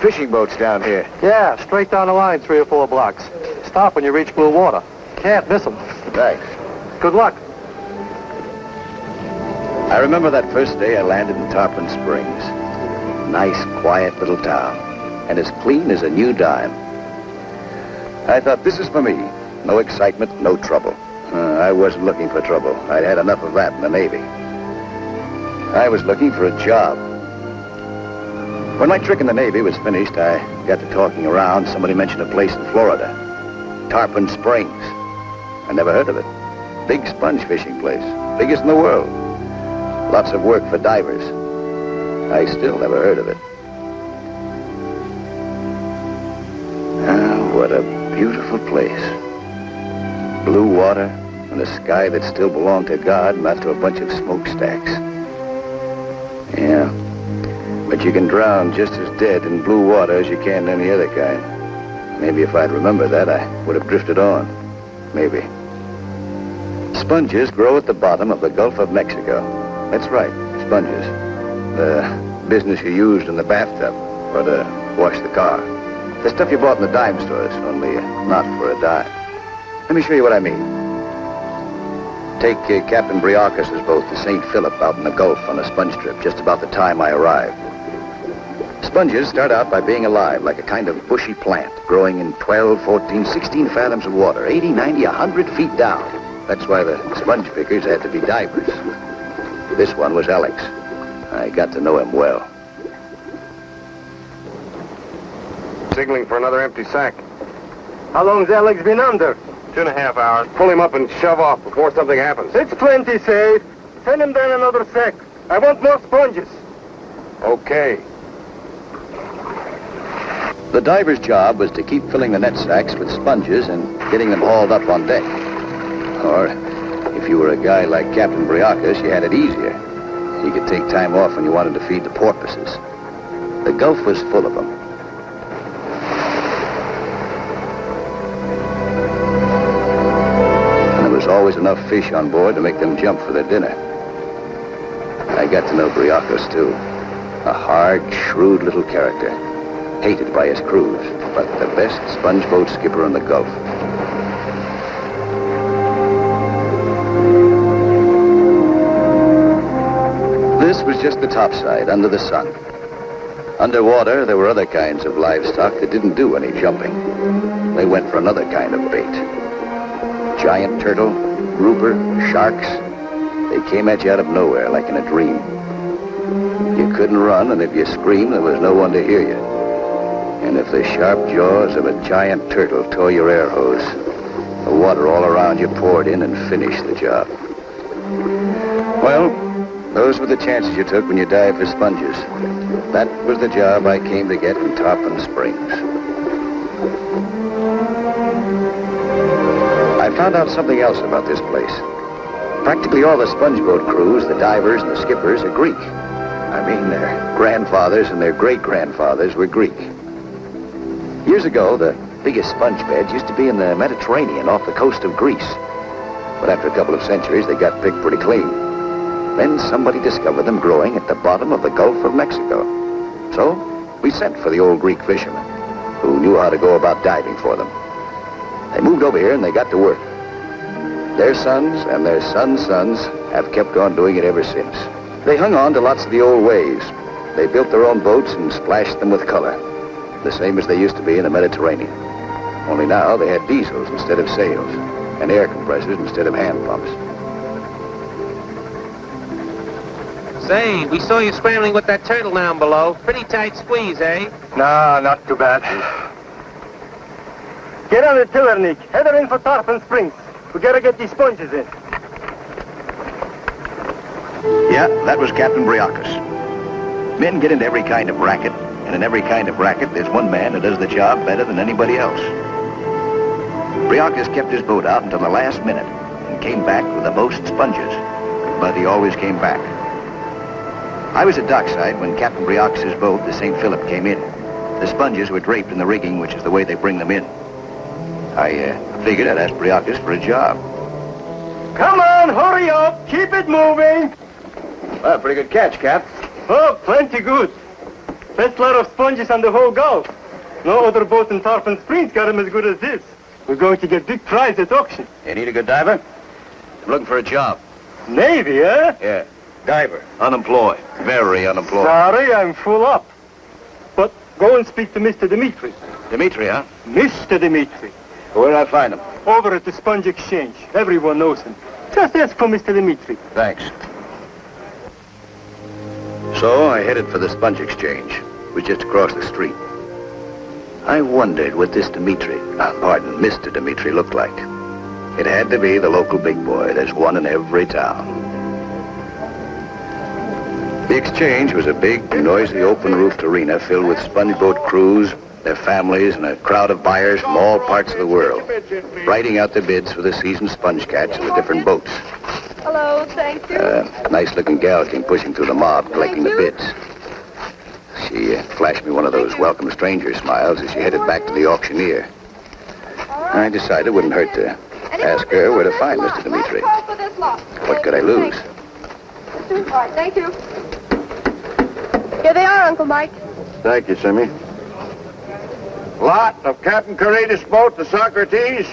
fishing boats down here. Yeah, straight down the line, three or four blocks. Stop when you reach Blue Water. Can't miss them. Thanks. Good luck. I remember that first day I landed in Tarpon Springs. Nice, quiet little town. And as clean as a new dime. I thought, this is for me. No excitement, no trouble. Uh, I wasn't looking for trouble. I'd had enough of that in the Navy. I was looking for a job. When my trick in the Navy was finished, I got to talking around. Somebody mentioned a place in Florida. Tarpon Springs. I never heard of it. Big sponge fishing place. Biggest in the world. Lots of work for divers. I still never heard of it. Ah, what a beautiful place. Blue water and a sky that still belonged to God, not to a bunch of smokestacks. But you can drown just as dead in blue water as you can any other kind. Maybe if I'd remembered that, I would have drifted on. Maybe. Sponges grow at the bottom of the Gulf of Mexico. That's right, sponges. The business you used in the bathtub or to wash the car. The stuff you bought in the dime stores, only not for a dime. Let me show you what I mean. Take uh, Captain Briarcus' boat to St. Philip out in the Gulf on a sponge trip just about the time I arrived. Sponges start out by being alive, like a kind of bushy plant, growing in 12, 14, 16 fathoms of water, 80, 90, 100 feet down. That's why the sponge pickers had to be divers. This one was Alex. I got to know him well. Signaling for another empty sack. How long's Alex been under? Two and a half hours. Pull him up and shove off before something happens. It's plenty safe. Send him down another sack. I want more sponges. Okay. The diver's job was to keep filling the net sacks with sponges and getting them hauled up on deck. Or, if you were a guy like Captain Briacus, you had it easier. You could take time off when you wanted to feed the porpoises. The Gulf was full of them. And there was always enough fish on board to make them jump for their dinner. I got to know Briacus, too. A hard, shrewd little character. Hated by his crews, but the best sponge boat skipper in the Gulf. This was just the topside, under the sun. Underwater, there were other kinds of livestock that didn't do any jumping. They went for another kind of bait. Giant turtle, grouper, sharks. They came at you out of nowhere, like in a dream. You couldn't run, and if you screamed, there was no one to hear you. And if the sharp jaws of a giant turtle tore your air hose, the water all around you poured in and finished the job. Well, those were the chances you took when you dived for sponges. That was the job I came to get in Tarpon Springs. I found out something else about this place. Practically all the sponge boat crews, the divers and the skippers are Greek. I mean, their grandfathers and their great-grandfathers were Greek. Years ago, the biggest sponge beds used to be in the Mediterranean off the coast of Greece. But after a couple of centuries, they got picked pretty clean. Then somebody discovered them growing at the bottom of the Gulf of Mexico. So we sent for the old Greek fishermen, who knew how to go about diving for them. They moved over here and they got to work. Their sons and their sons' sons have kept on doing it ever since. They hung on to lots of the old ways. They built their own boats and splashed them with color, the same as they used to be in the Mediterranean. Only now they had diesels instead of sails, and air compressors instead of hand pumps. Say, we saw you scrambling with that turtle down below. Pretty tight squeeze, eh? Nah, not too bad. Get on the tiller, Nick. Head her in for Tarpon Springs. We gotta get these sponges in. Yeah, that was Captain Briacus. Men get into every kind of racket, and in every kind of racket, there's one man who does the job better than anybody else. Briacus kept his boat out until the last minute and came back with the most sponges. But he always came back. I was at dockside when Captain Briacus' boat, the St. Philip, came in. The sponges were draped in the rigging, which is the way they bring them in. I uh, figured I'd ask Briacus for a job. Come on, hurry up. Keep it moving. Well, pretty good catch, Cap. Oh, plenty good. Best lot of sponges on the whole Gulf. No other boat in Tarpon Springs got 'em as good as this. We're going to get big prize at auction. You need a good diver? I'm looking for a job. Navy, eh? Yeah. Diver. Unemployed. Very unemployed. Sorry, I'm full up. But go and speak to Mr. Dimitri. Dimitri, huh? Mr. Dimitri. Where did I find him? Over at the Sponge Exchange. Everyone knows him. Just ask for Mr. Dimitri. Thanks. So I headed for the Sponge Exchange. It was just across the street. I wondered what this Dimitri, uh, pardon, Mr. Dimitri looked like. It had to be the local big boy. There's one in every town. The exchange was a big, noisy, open-roofed arena filled with sponge boat crews, their families, and a crowd of buyers from all parts of the world, writing out their bids for the season's sponge catch of the different boats. Hello, thank you. Uh, a nice-looking gal came pushing through the mob, collecting the bids. She uh, flashed me one of those welcome stranger smiles as she headed back to the auctioneer. I decided it wouldn't hurt to ask her where to find Mr. Dimitri. What could I lose? All right, thank you. Here they are, Uncle Mike. Thank you, Simmy. Lot of Captain Caratus boat, the Socrates,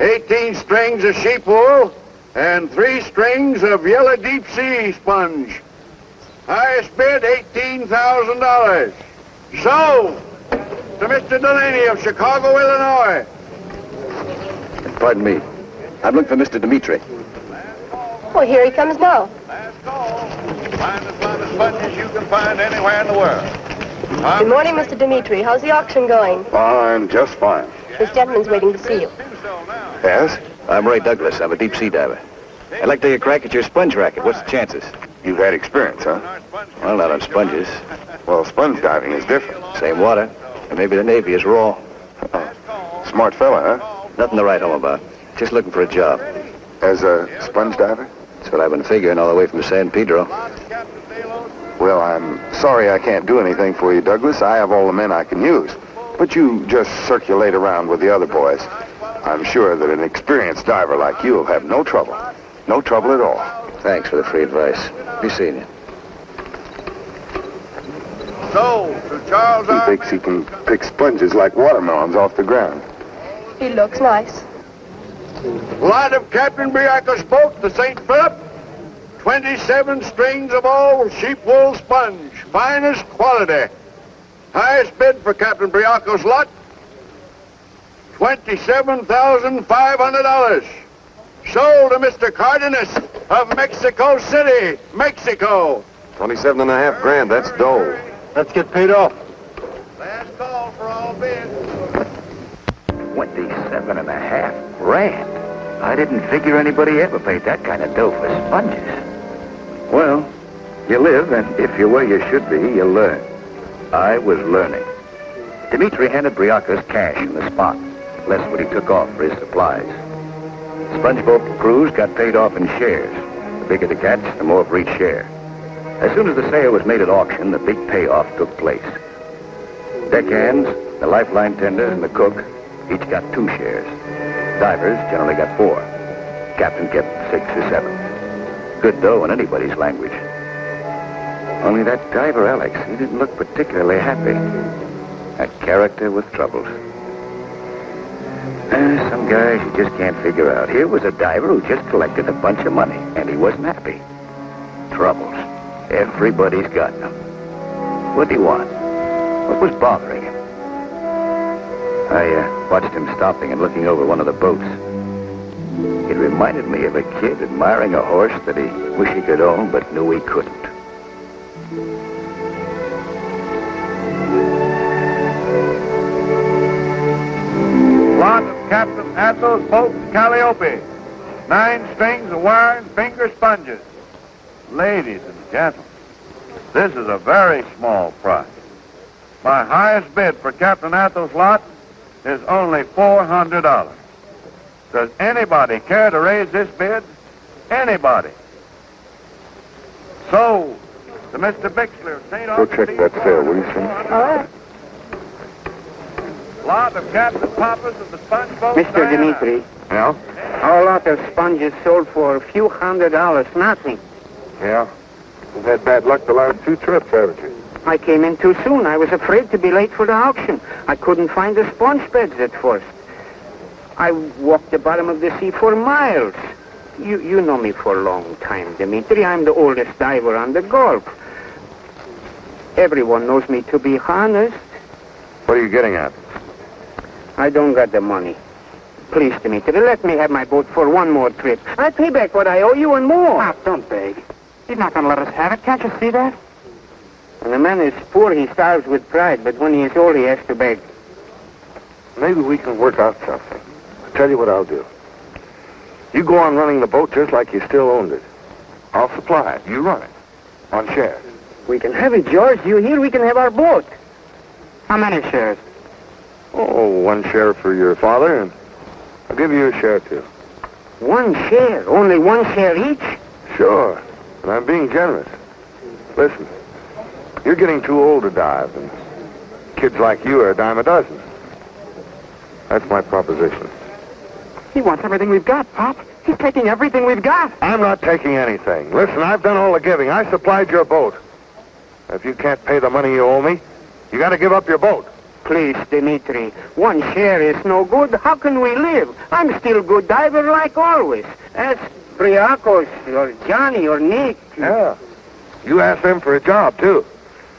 18 strings of sheep wool, and three strings of yellow deep sea sponge. Highest bid, $18,000. Sold to Mr. Delaney of Chicago, Illinois. Pardon me. I'm looking for Mr. Dimitri. Well, here he comes now. Last call. Find the finest sponges you can find anywhere in the world. Good morning, Mr. Dimitri. How's the auction going? Fine, just fine. This gentleman's waiting to see you. Yes? I'm Ray Douglas. I'm a deep sea diver. I'd like to take a crack at your sponge racket. What's the chances? You've had experience, huh? Well, not on sponges. Well, sponge diving is different. Same water. And maybe the Navy is raw. Smart fella, huh? Nothing to write home about. Just looking for a job. As a sponge diver? That's what I've been figuring all the way from San Pedro. Well, I'm sorry I can't do anything for you, Douglas. I have all the men I can use. But you just circulate around with the other boys. I'm sure that an experienced diver like you will have no trouble. No trouble at all. Thanks for the free advice. Be seeing you. So, to Charles He thinks he can pick sponges like watermelons off the ground. He looks nice. Lot of Captain Briacos boat, the St. Philip. 27 strings of all sheep wool sponge. Finest quality. Highest bid for Captain Briacos lot. $27,500. Sold to Mr. Cardenas of Mexico City, Mexico. 27 and a half grand, that's dough. Let's get paid off. Last call for all bids. Twenty-seven and a half grand. I didn't figure anybody ever paid that kind of dough for sponges. Well, you live, and if you're where you should be, you learn. I was learning. Dimitri handed Briacos cash in the spot, less what he took off for his supplies. Spongeboat crews got paid off in shares. The bigger the catch, the more for each share. As soon as the sale was made at auction, the big payoff took place. Deckhands, the lifeline tender, and the cook each got two shares. Divers generally got four. Captain kept six or seven. Good dough in anybody's language. Only that diver, Alex, he didn't look particularly happy. A character with troubles. Uh, some guys you just can't figure out. Here was a diver who just collected a bunch of money, and he wasn't happy. Troubles. Everybody's got them. What did he want? What was bothering him? I uh, watched him stopping and looking over one of the boats. It reminded me of a kid admiring a horse that he wished he could own but knew he couldn't. Captain Athos boat, Calliope. Nine strings of wire and finger sponges. Ladies and gentlemen, this is a very small price. My highest bid for Captain Athos' lot is only $400. Does anybody care to raise this bid? Anybody? Sold to Mr. Bixler of St. Go check that sale, will you, Sim? All right. Lot of Captain Pappas of the Sponge Boat. Mr. Diana. Dimitri, Yeah? our lot of sponges sold for a few hundred dollars, nothing. Yeah. We've had bad luck the last two trips, haven't you? I came in too soon. I was afraid to be late for the auction. I couldn't find the sponge beds at first. I walked the bottom of the sea for miles. You, you know me for a long time, Dimitri. I'm the oldest diver on the Gulf. Everyone knows me to be honest. What are you getting at? I don't got the money. Please, Dimitri, let me have my boat for one more trip. I'll pay back what I owe you and more. Pop, don't beg. He's not going to let us have it. Can't you see that? When a man is poor, he starves with pride, but when he is old, he has to beg. Maybe we can work out something. I'll tell you what I'll do. You go on running the boat just like you still owned it. I'll supply it. You run it. On shares. We can have it, George. You here, we can have our boat. How many shares? Oh, one share for your father, and I'll give you a share too. One share, only one share each? Sure. And I'm being generous. Listen, you're getting too old to dive, and kids like you are a dime a dozen. That's my proposition. He wants everything we've got, Pop. He's taking everything we've got. I'm not taking anything. Listen, I've done all the giving. I supplied your boat. If you can't pay the money you owe me, you got to give up your boat. Please, Dimitri, one share is no good. How can we live? I'm still good diver like always. Ask Briacos or Johnny or Nick. Yeah. You asked them for a job, too.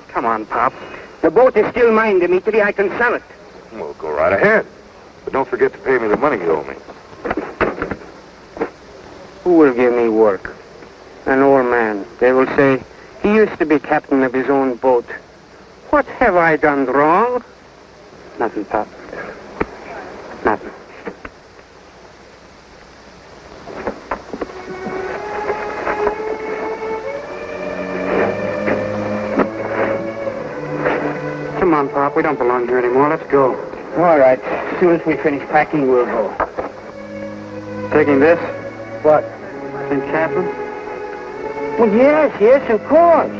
Come on, Pop. The boat is still mine, Dimitri. I can sell it. Well, go right ahead. But don't forget to pay me the money you owe me. Who will give me work? An old man. They will say, he used to be captain of his own boat. What have I done wrong? Nothing, Pop. Nothing. Come on, Pop. We don't belong here anymore. Let's go. All right. As soon as we finish packing, we'll go. Taking this? What? St. Catherine? Well, yes, yes, of course.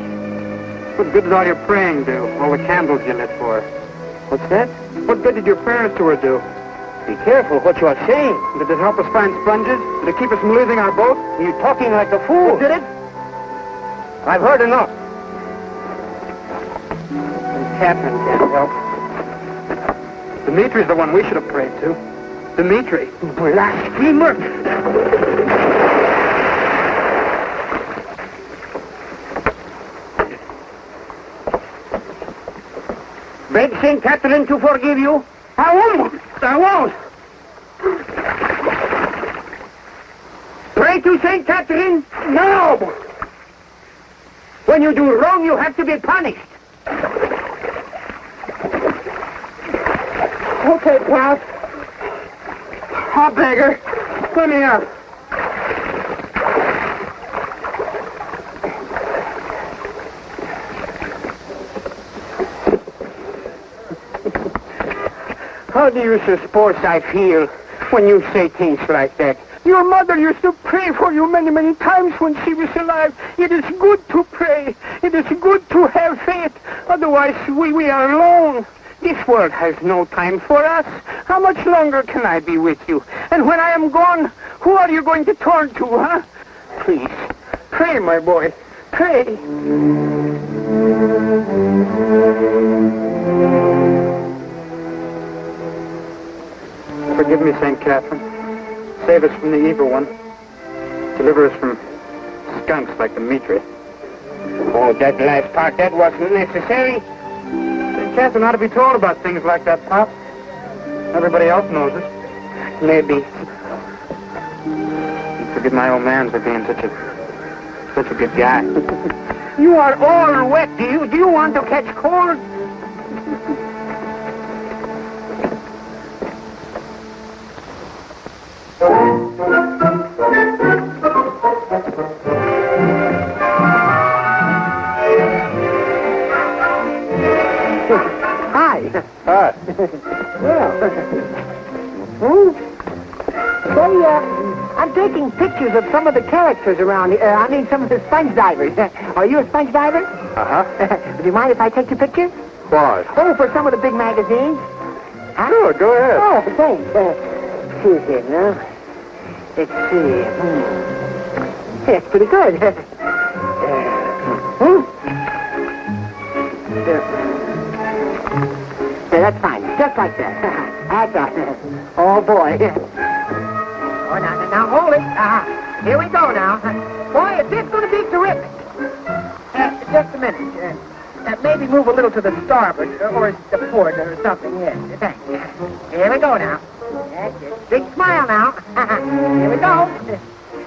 What good does all your praying do? All the candles you lit for? What's that? What good did your prayers to her do? Be careful what you are saying. Did it help us find sponges? Did it keep us from losing our boat? You're talking like a fool. Did it? I've heard enough. Catherine can't help. Dimitri's the one we should have prayed to. Dimitri. Blasphemer! Beg St. Catherine to forgive you? I won't. I won't. Pray to St. Catherine? No. When you do wrong, you have to be punished. Okay, Pop. I'll ah, beg her. Let me up. How do you suppose I feel when you say things like that? Your mother used to pray for you many, many times when she was alive. It is good to pray. It is good to have faith. Otherwise, we, we are alone. This world has no time for us. How much longer can I be with you? And when I am gone, who are you going to turn to, huh? Please, pray, my boy. Pray. Forgive me, St. Catherine. Save us from the evil one. Deliver us from skunks like Dimitri. Oh, that last part, that wasn't necessary. St. Catherine ought to be told about things like that, Pop. Everybody else knows it. Maybe. And forgive my old man for being such a such a good guy. You are all wet. Do you, do you want to catch cold? Hi. Hi. Well. Hmm? Say, uh, I'm taking pictures of some of the characters around here. Uh, I mean, some of the sponge divers. Are you a sponge diver? Uh-huh. Would you mind if I take your picture? Why? Oh, for some of the big magazines. Huh? Sure, go ahead. Oh, thanks. Uh, see here now. Let's see. Hmm. That's pretty good. Uh, hmm? Yeah, that's fine. Just like that. that's right. Oh, boy. Oh, now, now, now, hold it. Uh, here we go now. Boy, is this going to be terrific. Uh, just a minute. Uh, uh, maybe move a little to the starboard uh, or the port or something. Yes, thanks. Here we go now. That's it. Big smile now. here we go.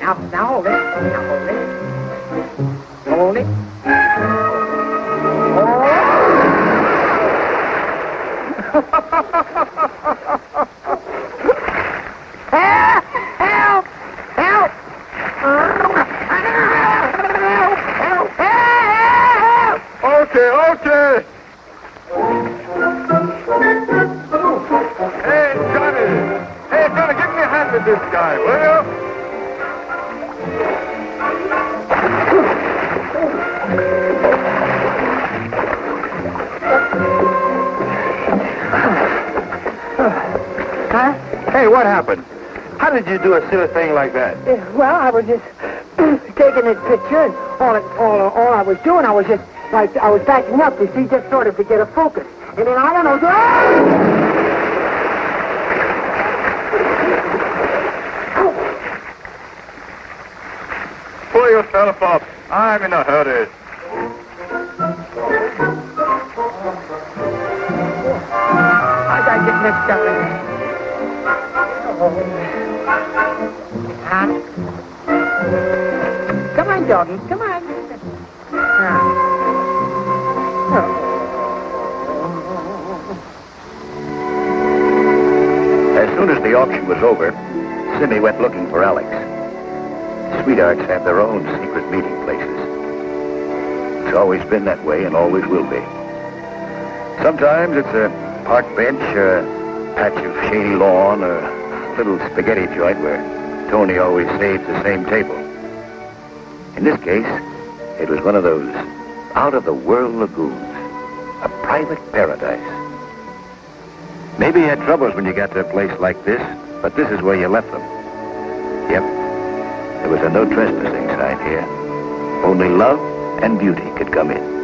Now, now hold it. Now hold it. Hold it. Help! Help! Help! Help! Help! Okay, okay. Give me a hand with this guy, will you? Huh? Hey, what happened? How did you do a silly thing like that? Well, I was just taking this picture, and all, it, all, all I was doing, I was just, like, I was backing up, you see, just sort of to get a focus. And then I don't know, ah! Pull yourself up. I'm in a hurry. I gotta get mixed up in this. Huh? Come on, doggy, come on. As soon as the auction was over, Simmy went looking for Alex. Sweethearts have their own secret meeting places. It's always been that way and always will be. Sometimes it's a park bench a patch of shady lawn or a little spaghetti joint where Tony always saves the same table. In this case, it was one of those out-of-the-world lagoons, a private paradise. Maybe you had troubles when you got to a place like this, but this is where you left them. Yep. There was a no trespassing sign here. Only love and beauty could come in.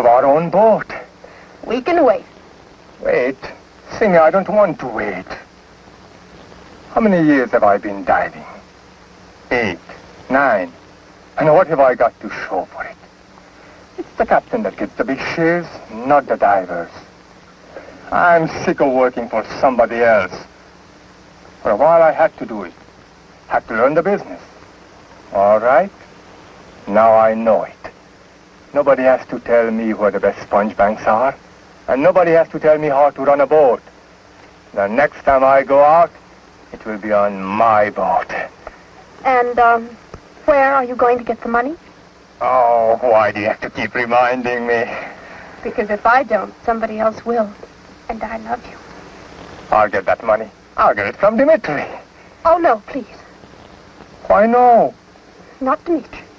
Have our own boat. We can wait. Wait. Simmy, I don't want to wait. How many years have I been diving? Eight. Nine. And what have I got to show for it? It's the captain that gets the big shares, not the divers. I'm sick of working for somebody else. For a while I had to do it. Had to learn the business. All right. Now I know it. Nobody has to tell me where the best sponge banks are. And nobody has to tell me how to run a boat. The next time I go out, it will be on my boat. And, um, where are you going to get the money? Oh, why do you have to keep reminding me? Because if I don't, somebody else will. And I love you. I'll get that money. I'll get it from Dimitri. Oh, no, please. Why no? Not Dimitri.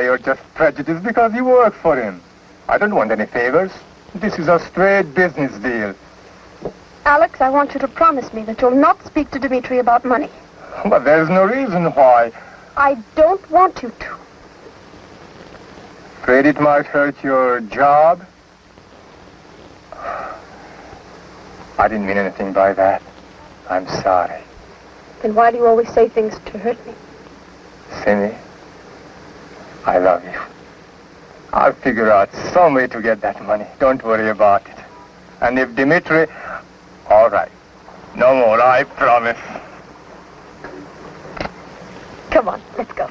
You're just prejudiced because you work for him. I don't want any favors. This is a straight business deal. Alex, I want you to promise me that you'll not speak to Dimitri about money. But there's no reason why. I don't want you to. Afraid it might hurt your job? I didn't mean anything by that. I'm sorry. Then why do you always say things to hurt me? Simmy, I love you. I'll figure out some way to get that money. Don't worry about it. And if Dimitri... All right. No more, I promise. Come on, let's go.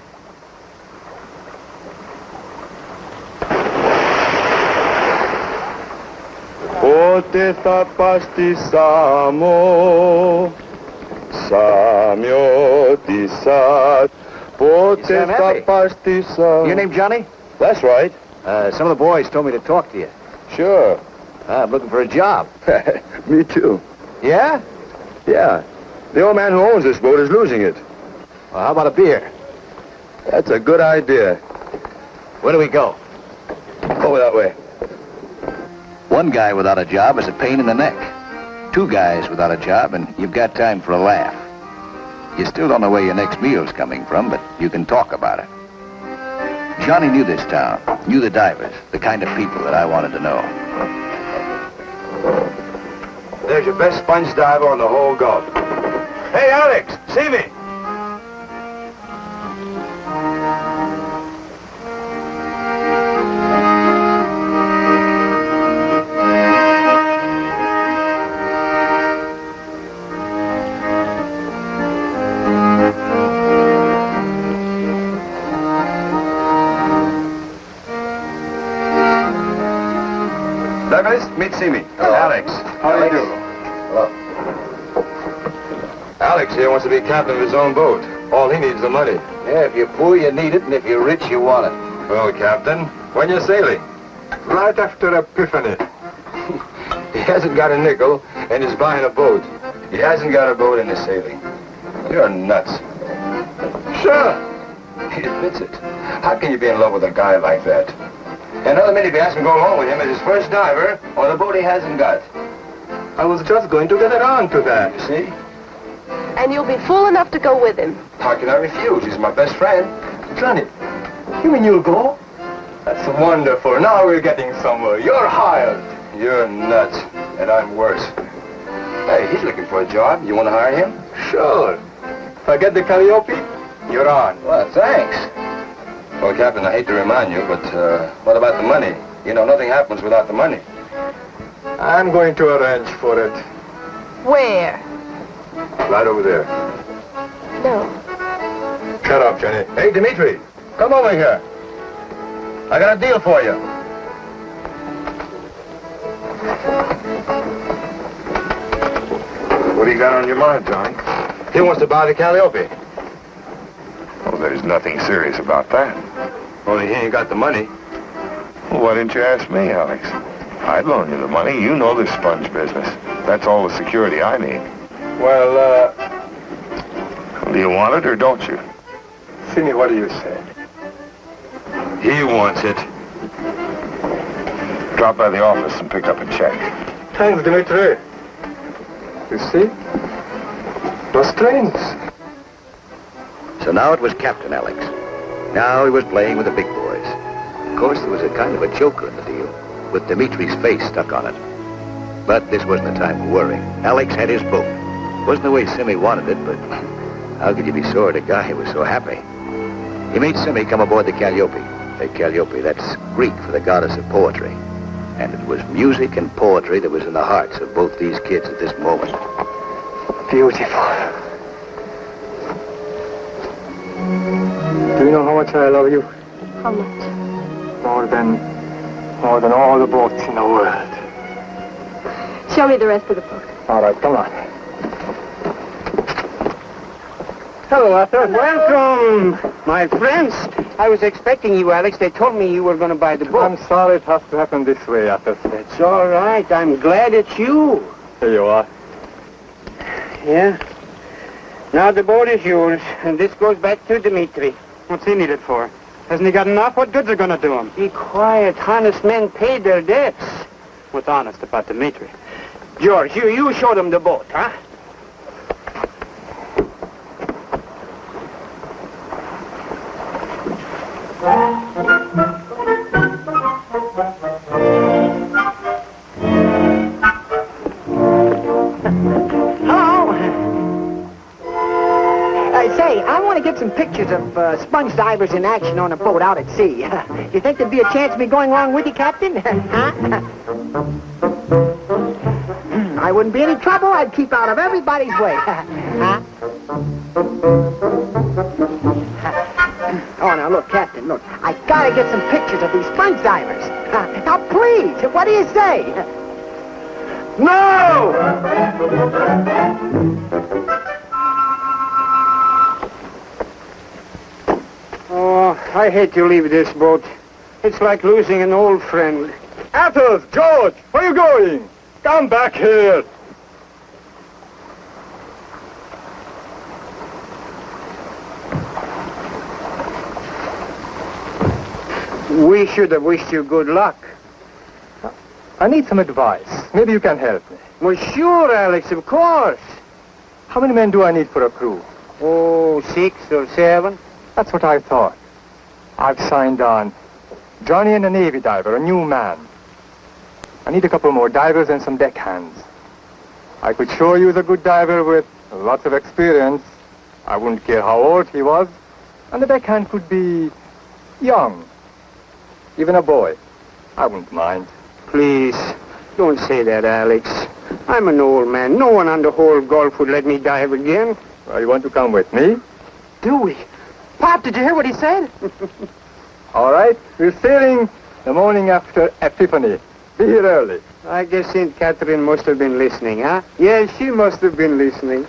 Πότε θα πας στη Σάμο, Σαμιώτισας, πότε Sam θα Effie. πας στη Σάμο. Your name Johnny? That's right. Uh, some of the boys told me to talk to you. Sure. Uh, I'm looking for a job. Me too. Yeah? Yeah. The old man who owns this boat is losing it. Well, how about a beer? That's a good idea. Where do we go? Over that way. One guy without a job is a pain in the neck. Two guys without a job, and you've got time for a laugh. You still don't know where your next meal's coming from, but you can talk about it. Johnny knew this town, knew the divers, the kind of people that I wanted to know. There's your best sponge diver on the whole Gulf. Hey, Alex, see me. Be captain of his own boat. All he needs is the money. Yeah, if you're poor, you need it, and if you're rich, you want it. Well, Captain, when you're sailing? Right after Epiphany. he hasn't got a nickel, and he's buying a boat. He hasn't got a boat and he's sailing. You're nuts. Sure. He admits it. How can you be in love with a guy like that? Another minute, if you ask him to go along with him as his first diver or the boat he hasn't got. I was just going to get around to that, you see? And you'll be fool enough to go with him. How can I refuse? He's my best friend. Johnny, you mean you'll go? That's wonderful. Now we're getting somewhere. You're hired. You're nuts. And I'm worse. Hey, he's looking for a job. You want to hire him? Sure. If I get the Calliope, you're on. Well, thanks. Well, Captain, I hate to remind you, but uh, what about the money? You know, nothing happens without the money. I'm going to arrange for it. Where? Right over there. No. Shut up, Jenny. Hey, Dimitri, come over here. I got a deal for you. What do you got on your mind, Johnny? He wants to buy the Calliope. Well, there's nothing serious about that. Only he ain't got the money. Well, why didn't you ask me, Alex? I'd loan you the money. You know this sponge business. That's all the security I need. Well, uh, Do you want it or don't you? Simi, what do you say? He wants it. Drop by the office and pick up a check. Thanks, Dimitri. You see? No strings. So now it was Captain Alex. Now he was playing with the big boys. Of course, there was a kind of a joker in the deal, with Dimitri's face stuck on it. But this wasn't the time for worrying. Alex had his boat. Wasn't the way Simi wanted it, but how could you be sore at a guy who was so happy? He made Simi come aboard the Calliope. The Calliope, that's Greek for the goddess of poetry. And it was music and poetry that was in the hearts of both these kids at this moment. Beautiful. Do you know how much I love you? How much? More than, more than all the boats in the world. Show me the rest of the boat. All right, come on. Hello, Athos. Welcome, my friends. I was expecting you, Alex. They told me you were going to buy the boat. I'm sorry it has to happen this way, Athos. It's all right. I'm glad it's you. Here you are. Yeah. Now the boat is yours, and this goes back to Dimitri. What's he needed for? Hasn't he got enough? What good's are going to do him? Be quiet. Honest men pay their debts. What's honest about Dimitri? George, you, you show them the boat, huh? Hello. I say, I want to get some pictures of uh, sponge divers in action on a boat out at sea. you think there'd be a chance of me going along with you, Captain? huh? I wouldn't be any trouble. I'd keep out of everybody's way. huh? Oh, now look, Captain, look. I gotta get some pictures of these sponge divers. now, please, what do you say? No! Oh, I hate to leave this boat. It's like losing an old friend. Athos, George, where are you going? Come back here. We should have wished you good luck. I need some advice. Maybe you can help me. Well, sure, Alex, of course. How many men do I need for a crew? Oh, six or seven. That's what I thought. I've signed on. Johnny and a Navy diver, a new man. I need a couple more divers and some deckhands. I could sure use a good diver with lots of experience. I wouldn't care how old he was. And the deckhand could be young. Even a boy. I wouldn't mind. Please, don't say that, Alex. I'm an old man. No one on the whole Gulf would let me dive again. Well, you want to come with me? Do we? Pop, did you hear what he said? All right. We're sailing the morning after Epiphany. Be here early. I guess St. Catherine must have been listening, huh? Yes, she must have been listening.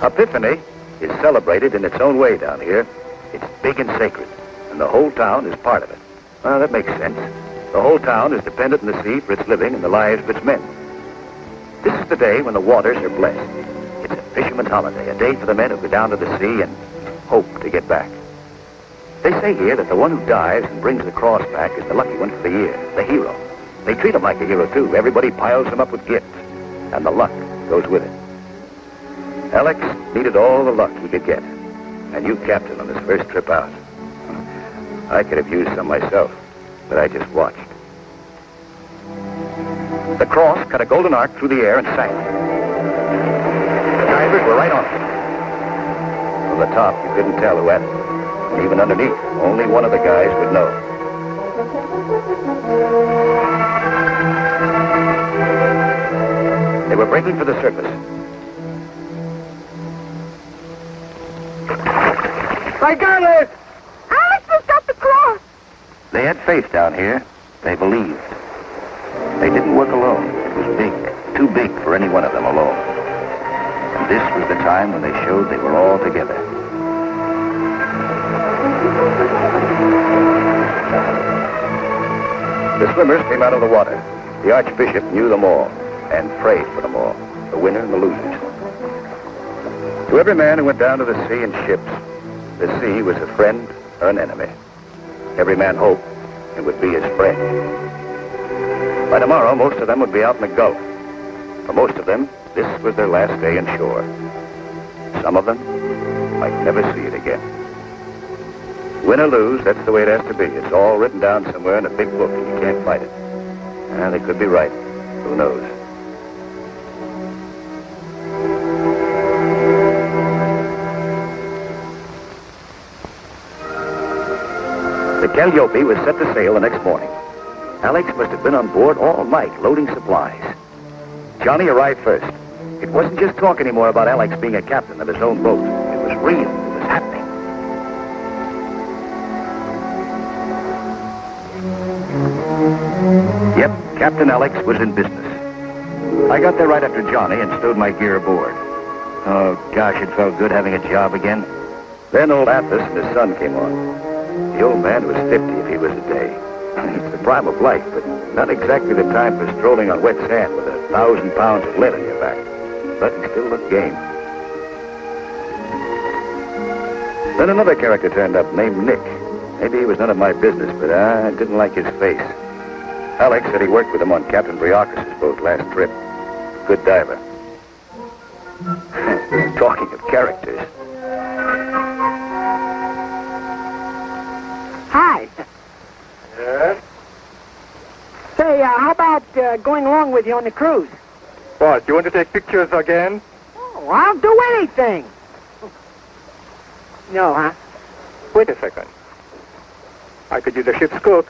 Epiphany is celebrated in its own way down here. It's big and sacred, and the whole town is part of it. Well, that makes sense. The whole town is dependent on the sea for its living and the lives of its men. This is the day when the waters are blessed. It's a fisherman's holiday, a day for the men who go down to the sea and hope to get back. They say here that the one who dives and brings the cross back is the lucky one for the year, the hero. They treat him like a hero, too. Everybody piles him up with gifts, and the luck goes with it. Alex needed all the luck he could get. And you captain on his first trip out. I could have used some myself, but I just watched. The cross cut a golden arc through the air and sank. The divers were right on it. From the top, you couldn't tell who had it. Even underneath, only one of the guys would know. They were breaking for the surface. I got it! Alex has got the cross. They had faith down here. They believed. They didn't work alone. It was big, too big for any one of them alone. And this was the time when they showed they were all together. The swimmers came out of the water. The Archbishop knew them all and prayed for them all, the winner and the losers. To every man who went down to the sea in ships, the sea was a friend or an enemy. Every man hoped it would be his friend. By tomorrow, most of them would be out in the Gulf. For most of them, this was their last day in shore. Some of them might never see it again. Win or lose, that's the way it has to be. It's all written down somewhere in a big book, and you can't fight it. And they could be right. Who knows? Calliope was set to sail the next morning. Alex must have been on board all night loading supplies. Johnny arrived first. It wasn't just talk anymore about Alex being a captain of his own boat. It was real. It was happening. Yep, Captain Alex was in business. I got there right after Johnny and stowed my gear aboard. Oh, gosh, it felt good having a job again. Then old Athos and his son came on. The old man was 50 if he was a day. It's the prime of life, but not exactly the time for strolling on wet sand with a thousand pounds of lead on your back. But he still looked game. Then another character turned up named Nick. Maybe he was none of my business, but I didn't like his face. Alex said he worked with him on Captain Briakis' boat last trip. Good diver. Talking of characters. Say, uh, how about uh, going along with you on the cruise? What, Do you want to take pictures again? Oh, I'll do anything. No, huh? Wait a second. I could use a ship's cook.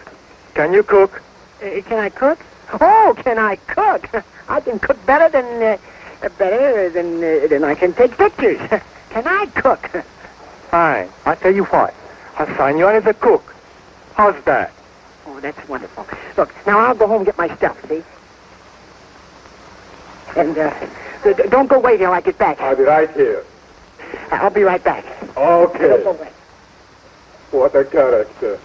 Can you cook? Uh, can I cook? Oh, can I cook? I can cook better than uh, better than uh, than I can take pictures. can I cook? Fine. I tell you what. I'll sign you on as a cook. How's that? Oh, that's wonderful. Look, now I'll go home and get my stuff. See? And uh, d- d- don't go away till I get back. I'll be right here. I'll be right back. Okay. Don't go away. What a character.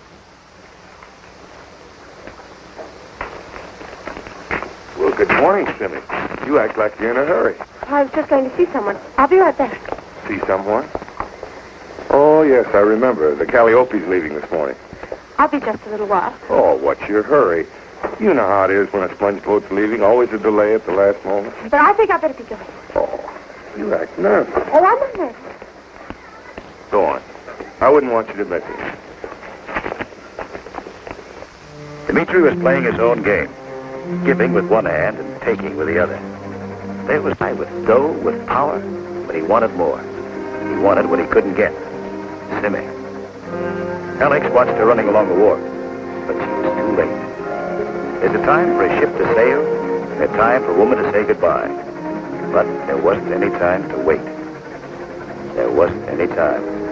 Well, good morning, Simmy. You act like you're in a hurry. I was just going to see someone. I'll be right back. See someone? Oh, yes, I remember. The Calliope's leaving this morning. I'll be just a little while. Oh, what's your hurry? You know how it is when a sponge boat's leaving. Always a delay at the last moment. But I think I better be going. Oh, you act nervous. Oh, I'm not nervous. Go on. I wouldn't want you to miss it. Dimitri was playing his own game, giving with one hand and taking with the other. There was I with dough, with power, but he wanted more. He wanted what he couldn't get. Simmy. Alex watched her running along the wharf, but she was too late. There's a time for a ship to sail, and a time for a woman to say goodbye. But there wasn't any time to wait. There wasn't any time.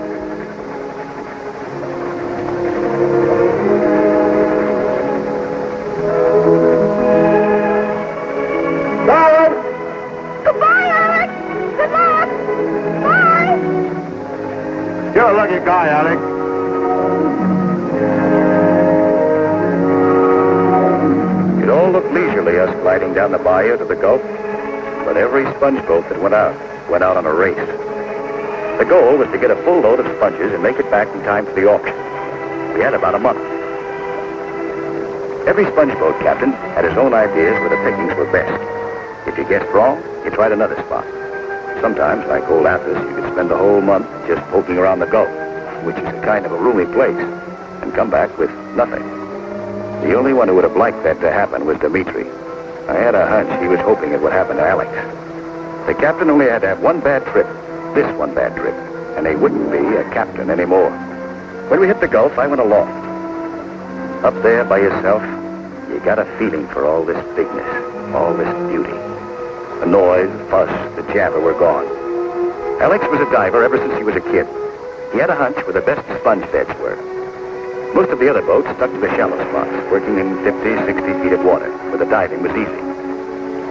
Gliding down the bayou to the Gulf, but every sponge boat that went out went out on a race. The goal was to get a full load of sponges and make it back in time for the auction. We had about a month. Every sponge boat captain had his own ideas where the pickings were best. If you guessed wrong, you tried another spot. Sometimes, like old Athos, you could spend the whole month just poking around the Gulf, which is a kind of a roomy place, and come back with nothing. The only one who would have liked that to happen was Dimitri. I had a hunch he was hoping it would happen to Alex. The captain only had to have one bad trip, this one bad trip, and he wouldn't be a captain anymore. When we hit the Gulf, I went aloft. Up there by yourself, you got a feeling for all this bigness, all this beauty. The noise, the fuss, the jabber were gone. Alex was a diver ever since he was a kid. He had a hunch where the best sponge beds were. Most of the other boats stuck to the shallow spots, working in 50, 60 feet of water, where the diving was easy.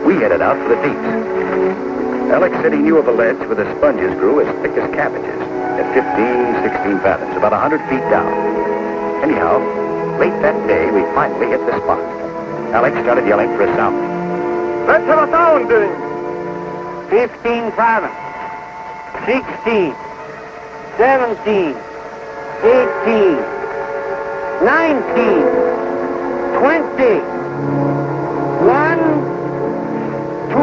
We headed out for the deeps. Alex said he knew of a ledge where the sponges grew as thick as cabbages, at 15, 16 fathoms, about 100 feet down. Anyhow, late that day, we finally hit the spot. Alex started yelling for a sound. Let's have a sound, sounding. 15 fathoms. 16. 17. 18. 19. 20. 1. 2.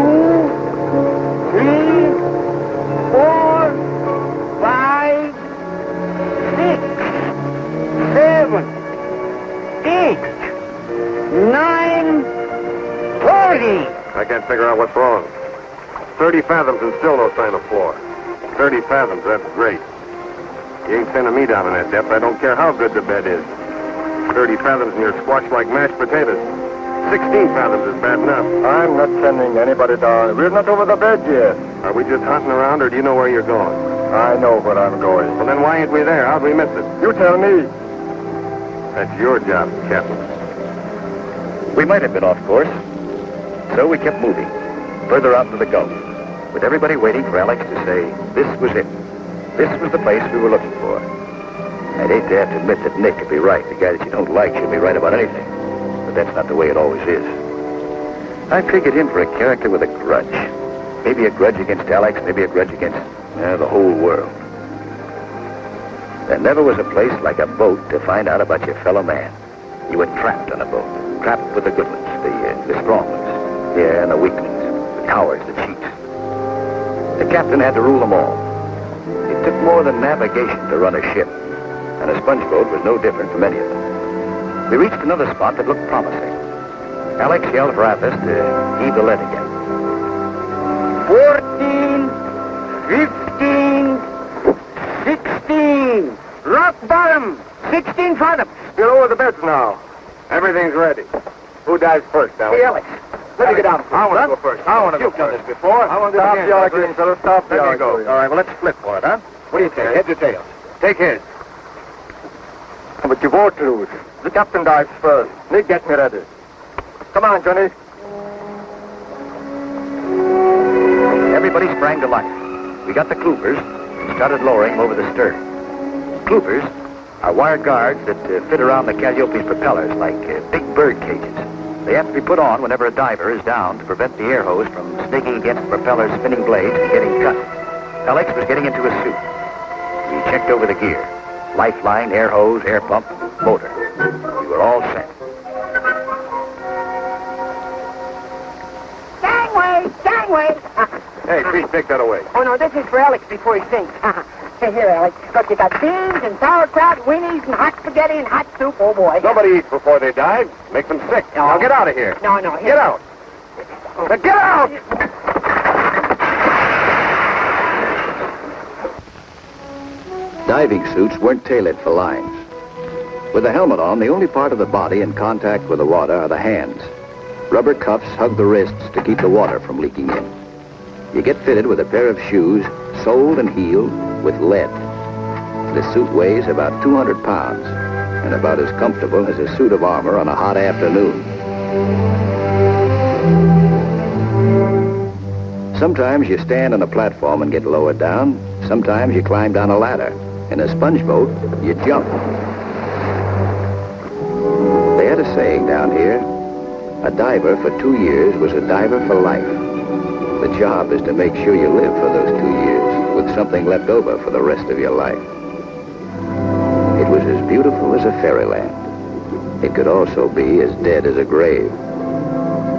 3. 4. 5. 6. 7. 8. 9. 40. I can't figure out what's wrong. 30 fathoms and still no sign of floor. 30 fathoms, that's great. You ain't sending me down in that depth. I don't care how good the bed is. 30 fathoms and you're squashed like mashed potatoes. 16 fathoms is bad enough. I'm not sending anybody down. We're not over the bed yet. Are we just hunting around or do you know where you're going? I know where I'm going. Well, then why ain't we there? How'd we miss it? You tell me. That's your job, Captain. We might have been off course. So we kept moving, further out into the Gulf, with everybody waiting for Alex to say, this was it. This was the place we were looking for. I'd hate to have to admit that Nick could be right. The guy that you don't like should be right about anything. But that's not the way it always is. I figured him for a character with a grudge. Maybe a grudge against Alex, maybe a grudge against uh, the whole world. There never was a place like a boat to find out about your fellow man. You were trapped on a boat, trapped with the good ones, the, uh, the strong ones, yeah, and the weaklings, the cowards, the cheats. The captain had to rule them all. It took more than navigation to run a ship, and a sponge boat was no different from any of them. We reached another spot that looked promising. Alex yelled for Athos to heave the lead again. 14, 15, 16. Rock bottom. 16 fathoms. You're over the beds now. Everything's ready. Who dives first, Alex? Hey, Alex. Let me get down. I want to go first. I want to go You've done this before. I want to Stop the arguing, fellas. Stop the Let me arguing. go. All right, well, let's split for it, huh? What do you take, heads or tails? Take heads. But you both lose. The captain dives first. Nick, get me ready. Come on, Johnny. Everybody sprang to life. We got the cloopers and started lowering them over the stern. Cloopers are wire guards that uh, fit around the Calliope's propellers like uh, big bird cages. They have to be put on whenever a diver is down to prevent the air hose from snaking against the propeller's spinning blades and getting cut. Alex was getting into his suit. We checked over the gear. Lifeline, air hose, air pump, motor. We were all set. Gangway, gangway. Hey, please take that away. Oh, no, this is for Alex before he sinks. Hey, here, Alex. Look, you got beans and sauerkraut, weenies and hot spaghetti and hot soup. Oh, boy. Nobody eats before they dive. Make them sick. Now get out of here. No, no. Here. Get out. Oh. Now, get out! Diving suits weren't tailored for lines. With a helmet on, the only part of the body in contact with the water are the hands. Rubber cuffs hug the wrists to keep the water from leaking in. You get fitted with a pair of shoes, soled and heeled with lead. The suit weighs about 200 pounds and about as comfortable as a suit of armor on a hot afternoon. Sometimes you stand on a platform and get lowered down. Sometimes you climb down a ladder. In a sponge boat, you jump. They had a saying down here. A diver for two years was a diver for life. The job is to make sure you live for those two years with something left over for the rest of your life. It was as beautiful as a fairyland. It could also be as dead as a grave.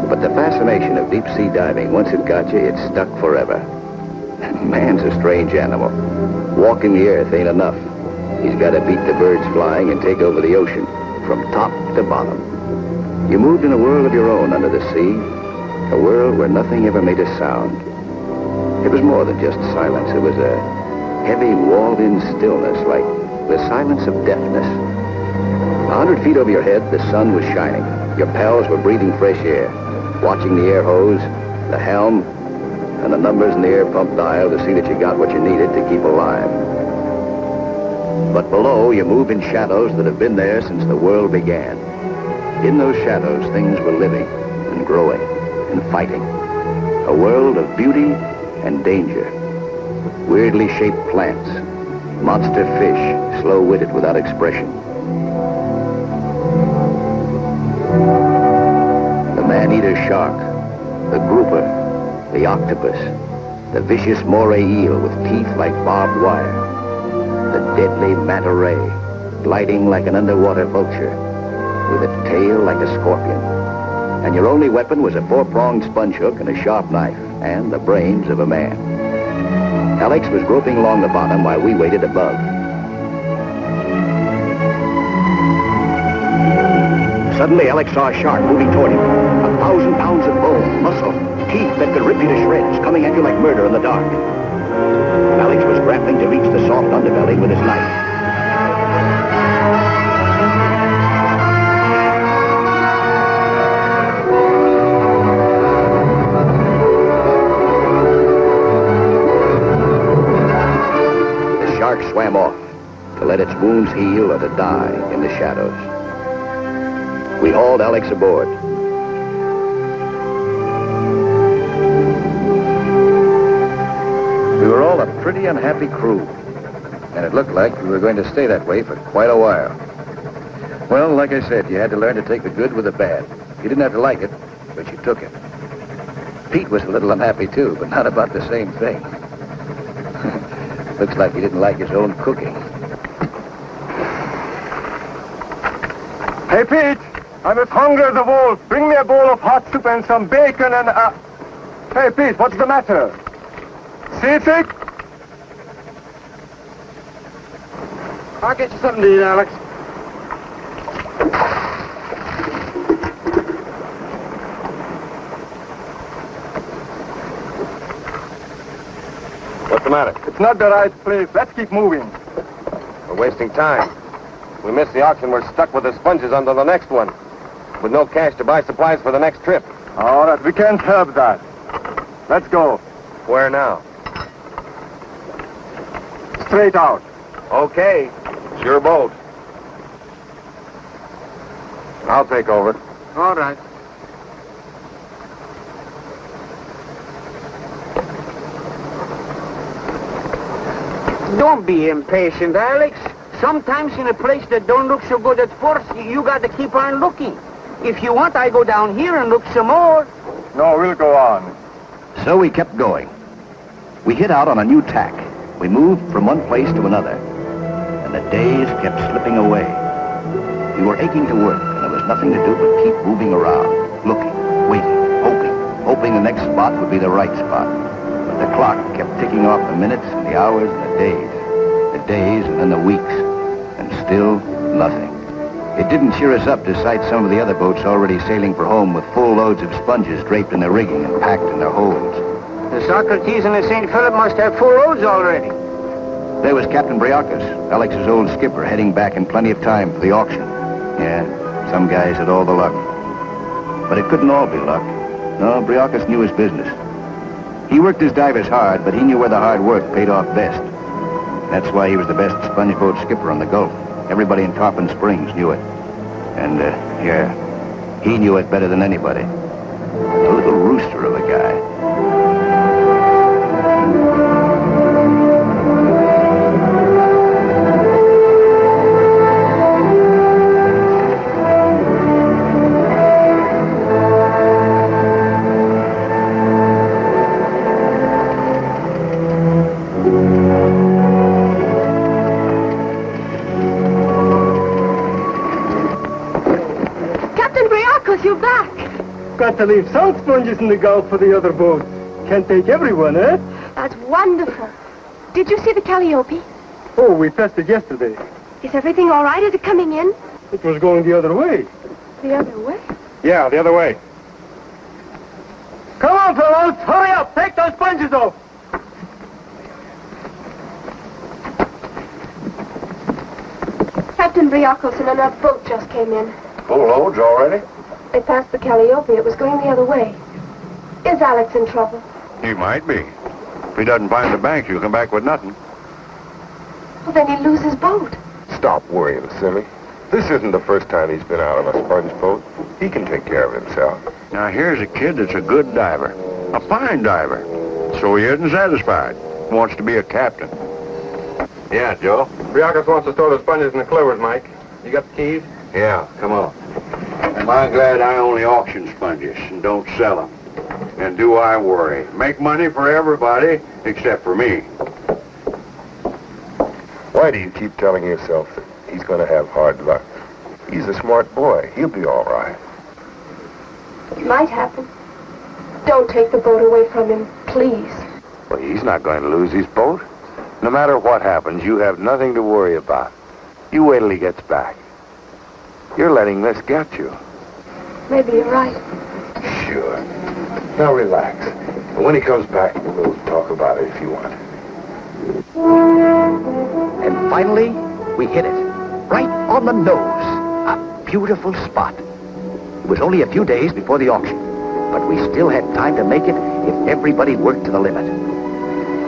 But the fascination of deep sea diving, once it got you, it stuck forever. Man's a strange animal. Walking the earth ain't enough. He's got to beat the birds flying and take over the ocean from top to bottom. You moved in a world of your own under the sea, a world where nothing ever made a sound. It was more than just silence. It was a heavy, walled-in stillness, like the silence of deafness. A hundred feet over your head, the sun was shining. Your pals were breathing fresh air, watching the air hose, the helm, and the numbers in the air pump dial to see that you got what you needed to keep alive. But below, you move in shadows that have been there since the world began. In those shadows, things were living and growing and fighting. A world of beauty and danger. Weirdly shaped plants, monster fish, slow-witted without expression. The man-eater shark, the grouper, the octopus, the vicious moray eel with teeth like barbed wire, the deadly manta ray, gliding like an underwater vulture, with a tail like a scorpion. And your only weapon was a four-pronged sponge hook and a sharp knife, and the brains of a man. Alex was groping along the bottom while we waited above. Suddenly, Alex saw a shark moving toward him. A thousand pounds of bone, muscle, teeth that could rip you to shreds, coming at you like murder in the dark. Alex was grappling to reach the soft underbelly with his knife. The shark swam off to let its wounds heal or to die in the shadows. We hauled Alex aboard. Pretty unhappy crew, and it looked like we were going to stay that way for quite a while. Well, like I said, you had to learn to take the good with the bad. You didn't have to like it, but you took it. Pete was a little unhappy too, but not about the same thing. Looks like he didn't like his own cooking. Hey, Pete, I'm as hungry as a wolf. Bring me a bowl of hot soup and some bacon and, uh... Hey, Pete, what's the matter? Pacific? I'll get you something to eat, Alex. What's the matter? It's not the right place. Let's keep moving. We're wasting time. We miss the auction, we're stuck with the sponges under the next one. With no cash to buy supplies for the next trip. All right, we can't help that. Let's go. Where now? Straight out. Okay. It's your boat. I'll take over. All right. Don't be impatient, Alex. Sometimes in a place that don't look so good at first, you got to keep on looking. If you want, I go down here and look some more. No, we'll go on. So we kept going. We hit out on a new tack. We moved from one place to another. And the days kept slipping away. We were aching to work, and there was nothing to do but keep moving around, looking, waiting, hoping, hoping the next spot would be the right spot. But the clock kept ticking off the minutes and the hours and the days. The days and then the weeks. And still nothing. It didn't cheer us up to sight some of the other boats already sailing for home with full loads of sponges draped in their rigging and packed in their holds. The Socrates and the St. Philip must have full loads already. There was Captain Briakis, Alex's old skipper, heading back in plenty of time for the auction. Yeah, some guys had all the luck. But it couldn't all be luck. No, Briakis knew his business. He worked his divers hard, but he knew where the hard work paid off best. That's why he was the best sponge boat skipper on the Gulf. Everybody in Tarpon Springs knew it. And, uh, yeah, he knew it better than anybody. A little rooster of a Got to leave some sponges in the Gulf for the other boats. Can't take everyone, eh? That's wonderful. Did you see the Calliope? Oh, we tested yesterday. Is everything all right? Is it coming in? It was going the other way. The other way? Yeah, the other way. Come on, fellows. Hurry up. Take those sponges off. Captain Briakis and another boat just came in. Full loads already? They passed the Calliope. It was going the other way. Is Alex in trouble? He might be. If he doesn't find the bank, he'll come back with nothing. Well, then he'll lose his boat. Stop worrying, silly. This isn't the first time he's been out on a sponge boat. He can take care of himself. Now, here's a kid that's a good diver. A fine diver. So he isn't satisfied. Wants to be a captain. Yeah, Joe? Briakis wants to store the sponges in the clovers, Mike. You got the keys? Yeah, come on. Am I glad I only auction sponges and don't sell them? And do I worry? Make money for everybody except for me. Why do you keep telling yourself that he's going to have hard luck? He's a smart boy. He'll be all right. It might happen. Don't take the boat away from him, please. Well, he's not going to lose his boat. No matter what happens, you have nothing to worry about. You wait till he gets back. You're letting this get you. Maybe you're right. Sure. Now relax. And when he comes back, we'll talk about it if you want. And finally, we hit it. Right on the nose. A beautiful spot. It was only a few days before the auction, but we still had time to make it if everybody worked to the limit.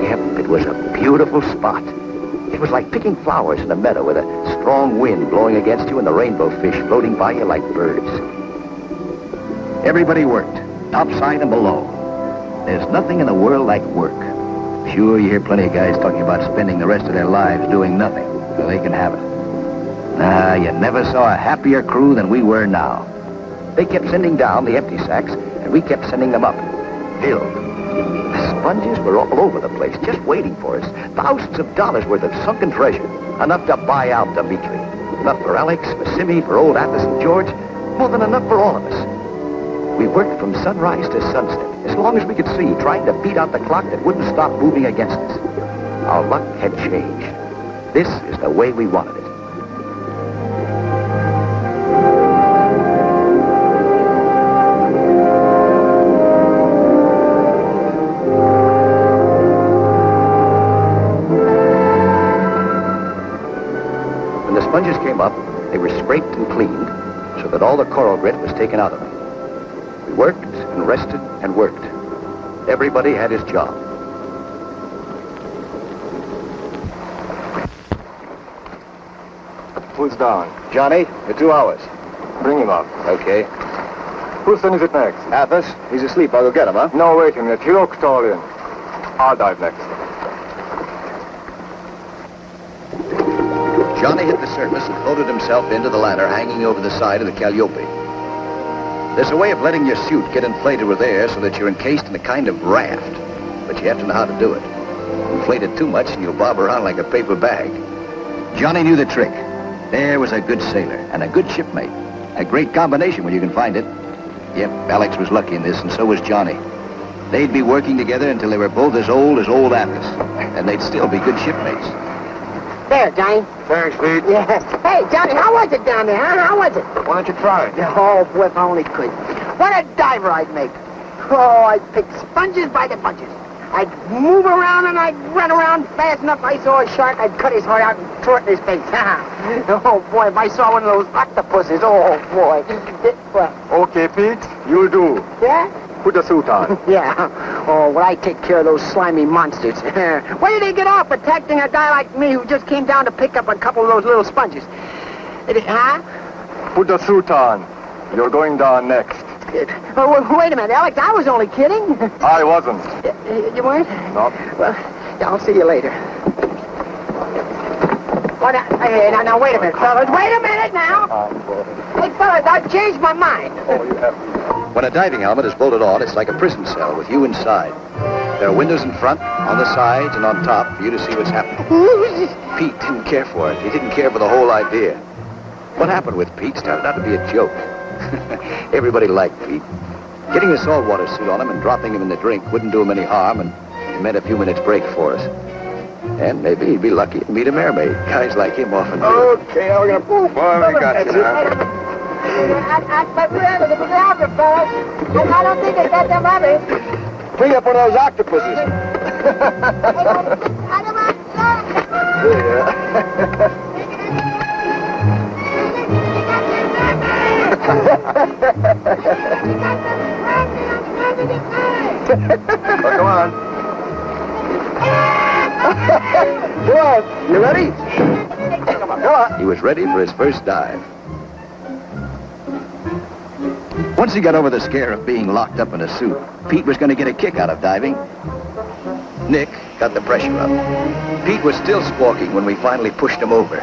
Yep, it was a beautiful spot. It was like picking flowers in a meadow with a strong wind blowing against you and the rainbow fish floating by you like birds. Everybody worked, topside and below. There's nothing in the world like work. Sure, you hear plenty of guys talking about spending the rest of their lives doing nothing, so they can have it. Nah, you never saw a happier crew than we were now. They kept sending down the empty sacks, and we kept sending them up, filled. The sponges were all over the place, just waiting for us. Thousands of dollars worth of sunken treasure. Enough to buy out Dimitri. Enough for Alex, for Simmy, for old Athos and George. More than enough for all of us. We worked from sunrise to sunset, as long as we could see, trying to beat out the clock that wouldn't stop moving against us. Our luck had changed. This is the way we wanted it. When the sponges came up, they were scraped and cleaned so that all the coral grit was taken out of them. Worked and rested and worked. Everybody had his job. Who's down? Johnny, for two hours. Bring him up. Okay. Whose son is it next? Athos, he's asleep. I'll go get him, huh? No, wait a minute. He looks tall in. I'll dive next. Johnny hit the surface and floated himself into the ladder hanging over the side of the Calliope. There's a way of letting your suit get inflated with air so that you're encased in a kind of raft, but you have to know how to do it. Inflate it too much and you'll bob around like a paper bag. Johnny knew the trick. There was a good sailor and a good shipmate. A great combination when you can find it. Yep, Alex was lucky in this, and so was Johnny. They'd be working together until they were both as old as old Athos, and they'd still be good shipmates. There, Johnny. Thanks, Pete. Yes. Hey, Johnny, how was it down there, huh? How was it? Why don't you try it? Oh, boy, if I only could. What a diver I'd make. Oh, I'd pick sponges by the bunches. I'd move around and I'd run around fast enough. I saw a shark, I'd cut his heart out and throw it in his face. oh, boy, if I saw one of those octopuses, oh, boy. Okay, Pete. You'll do. Yeah? Put the suit on. Yeah. Oh, well, I take care of those slimy monsters. Where did they get off protecting a guy like me who just came down to pick up a couple of those little sponges? It, huh? Put the suit on. You're going down next. Uh, oh, w- wait a minute, Alex. I was only kidding. I wasn't. You weren't? No. Well, I'll see you later. Well, now, hey, now, now, wait a minute, fellas. Wait a minute now. Oh, hey, fellas, I've changed my mind. Oh, you have. When a diving helmet is bolted on, it's like a prison cell with you inside. There are windows in front, on the sides, and on top for you to see what's happening. Pete didn't care for it. He didn't care for the whole idea. What happened with Pete started out to be a joke. Everybody liked Pete. Getting the saltwater suit on him and dropping him in the drink wouldn't do him any harm, and it meant a few minutes break for us. And maybe he'd be lucky to meet a mermaid. Guys like him often do. Okay, now we're gonna move. Boy, we got you now. But remember, the photographer, fellas. I don't think they got them others. Bring up one of those octopuses. Oh, come on. come on. You ready? Come on. He was ready for his first dive. Once he got over the scare of being locked up in a suit, Pete was going to get a kick out of diving. Nick got the pressure up. Pete was still squawking when we finally pushed him over.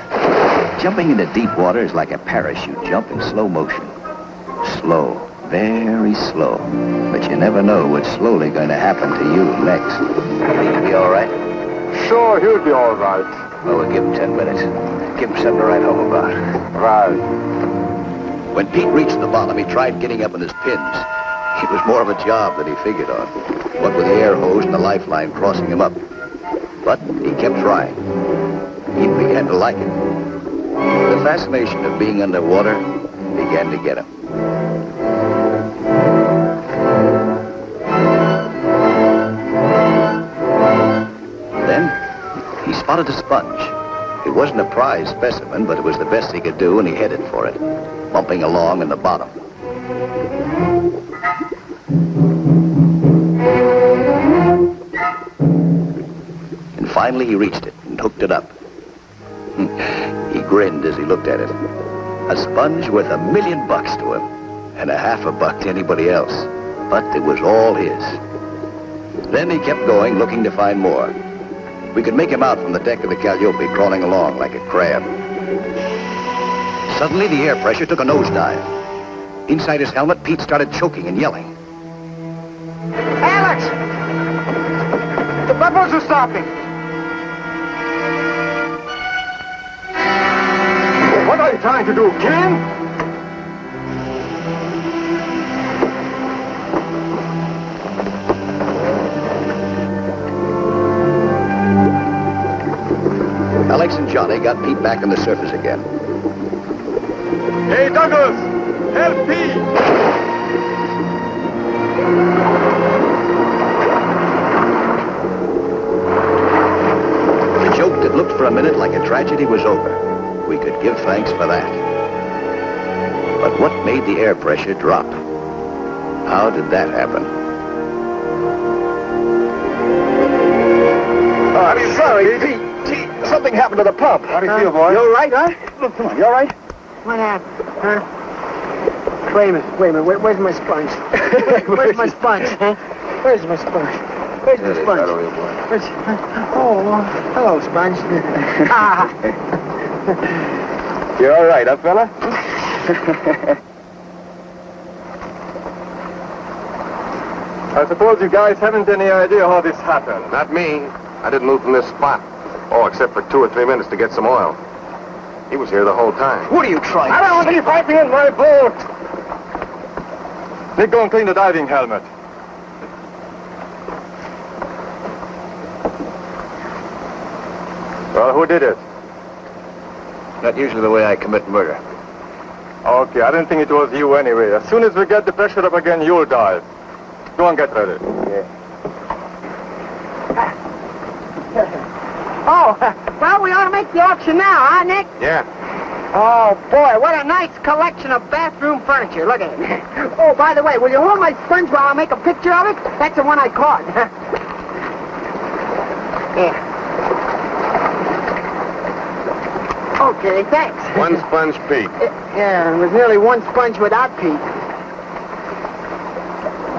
Jumping into deep water is like a parachute jump in slow motion. Slow, very slow. But you never know what's slowly going to happen to you next. He'll be all right? Sure, he'll be all right. Well, we'll give him ten minutes. Give him something to write home about. Right. When Pete reached the bottom, he tried getting up on his pins. It was more of a job than he figured on. What with the air hose and the lifeline crossing him up. But he kept trying. He began to like it. The fascination of being underwater began to get him. Spotted a sponge. It wasn't a prize specimen, but it was the best he could do, and he headed for it, bumping along in the bottom. And finally he reached it and hooked it up. he grinned as he looked at it. A sponge worth a million bucks to him, and a half a buck to anybody else. But it was all his. Then he kept going, looking to find more. We could make him out from the deck of the Calliope, crawling along like a crab. Suddenly, the air pressure took a nosedive. Inside his helmet, Pete started choking and yelling. Alex! The bubbles are stopping. What are you trying to do, kill and Johnny got Pete back on the surface again. Hey, Douglas! Help Pete! The joke that looked for a minute like a tragedy was over. We could give thanks for that. But what made the air pressure drop? How did that happen? Ah, I'm sorry, Pete. Pete, something happened to the pump. How do you feel, boy? You all right, huh? Look, come on, you all right? What happened, huh? Wait a minute, wait a minute. Where, where's my sponge? where's my sponge, huh? Where's my sponge? Where's my sponge? Where's, oh, hello, sponge. ah. You all right, huh, fella? I suppose you guys haven't any idea how this happened. Not me. I didn't move from this spot. Oh, except for two or three minutes to get some oil. He was here the whole time. What are you trying I don't see piping in my boat! Nick, go and clean the diving helmet. Well, who did it? Not usually the way I commit murder. Okay, I didn't think it was you anyway. As soon as we get the pressure up again, you'll dive. Go and get ready. Oh, well, we ought to make the auction now, huh, Nick? Yeah. Oh, boy, what a nice collection of bathroom furniture. Look at it. Oh, by the way, will you hold my sponge while I make a picture of it? That's the one I caught. yeah. Okay, thanks. One sponge Pete. Yeah, it was nearly one sponge without Pete.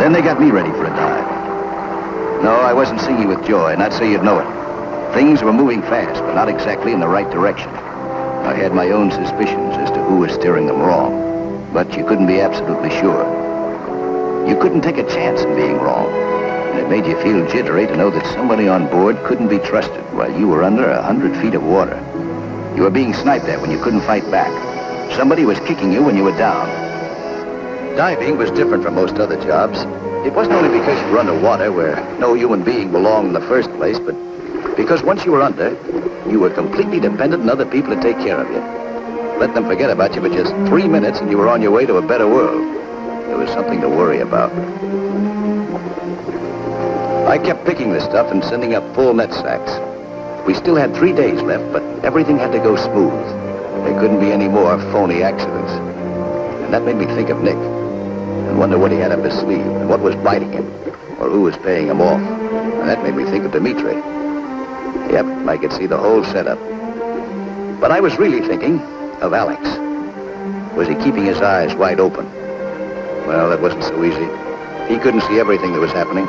Then they got me ready for a dive. No, I wasn't singing with joy, and I'd say you'd know it. Things were moving fast, but not exactly in the right direction. I had my own suspicions as to who was steering them wrong, but you couldn't be absolutely sure. You couldn't take a chance in being wrong, and it made you feel jittery to know that somebody on board couldn't be trusted while you were under a hundred feet of water. You were being sniped at when you couldn't fight back. Somebody was kicking you when you were down. Diving was different from most other jobs. It wasn't only because you were underwater where no human being belonged in the first place, but because once you were under, you were completely dependent on other people to take care of you. Let them forget about you for just three minutes and you were on your way to a better world. There was something to worry about. I kept picking this stuff and sending up full net sacks. We still had three days left, but everything had to go smooth. There couldn't be any more phony accidents. And that made me think of Nick and wonder what he had up his sleeve and what was biting him or who was paying him off. And that made me think of Dimitri. Yep, I could see the whole setup. But I was really thinking of Alex. Was he keeping his eyes wide open? Well, that wasn't so easy. He couldn't see everything that was happening.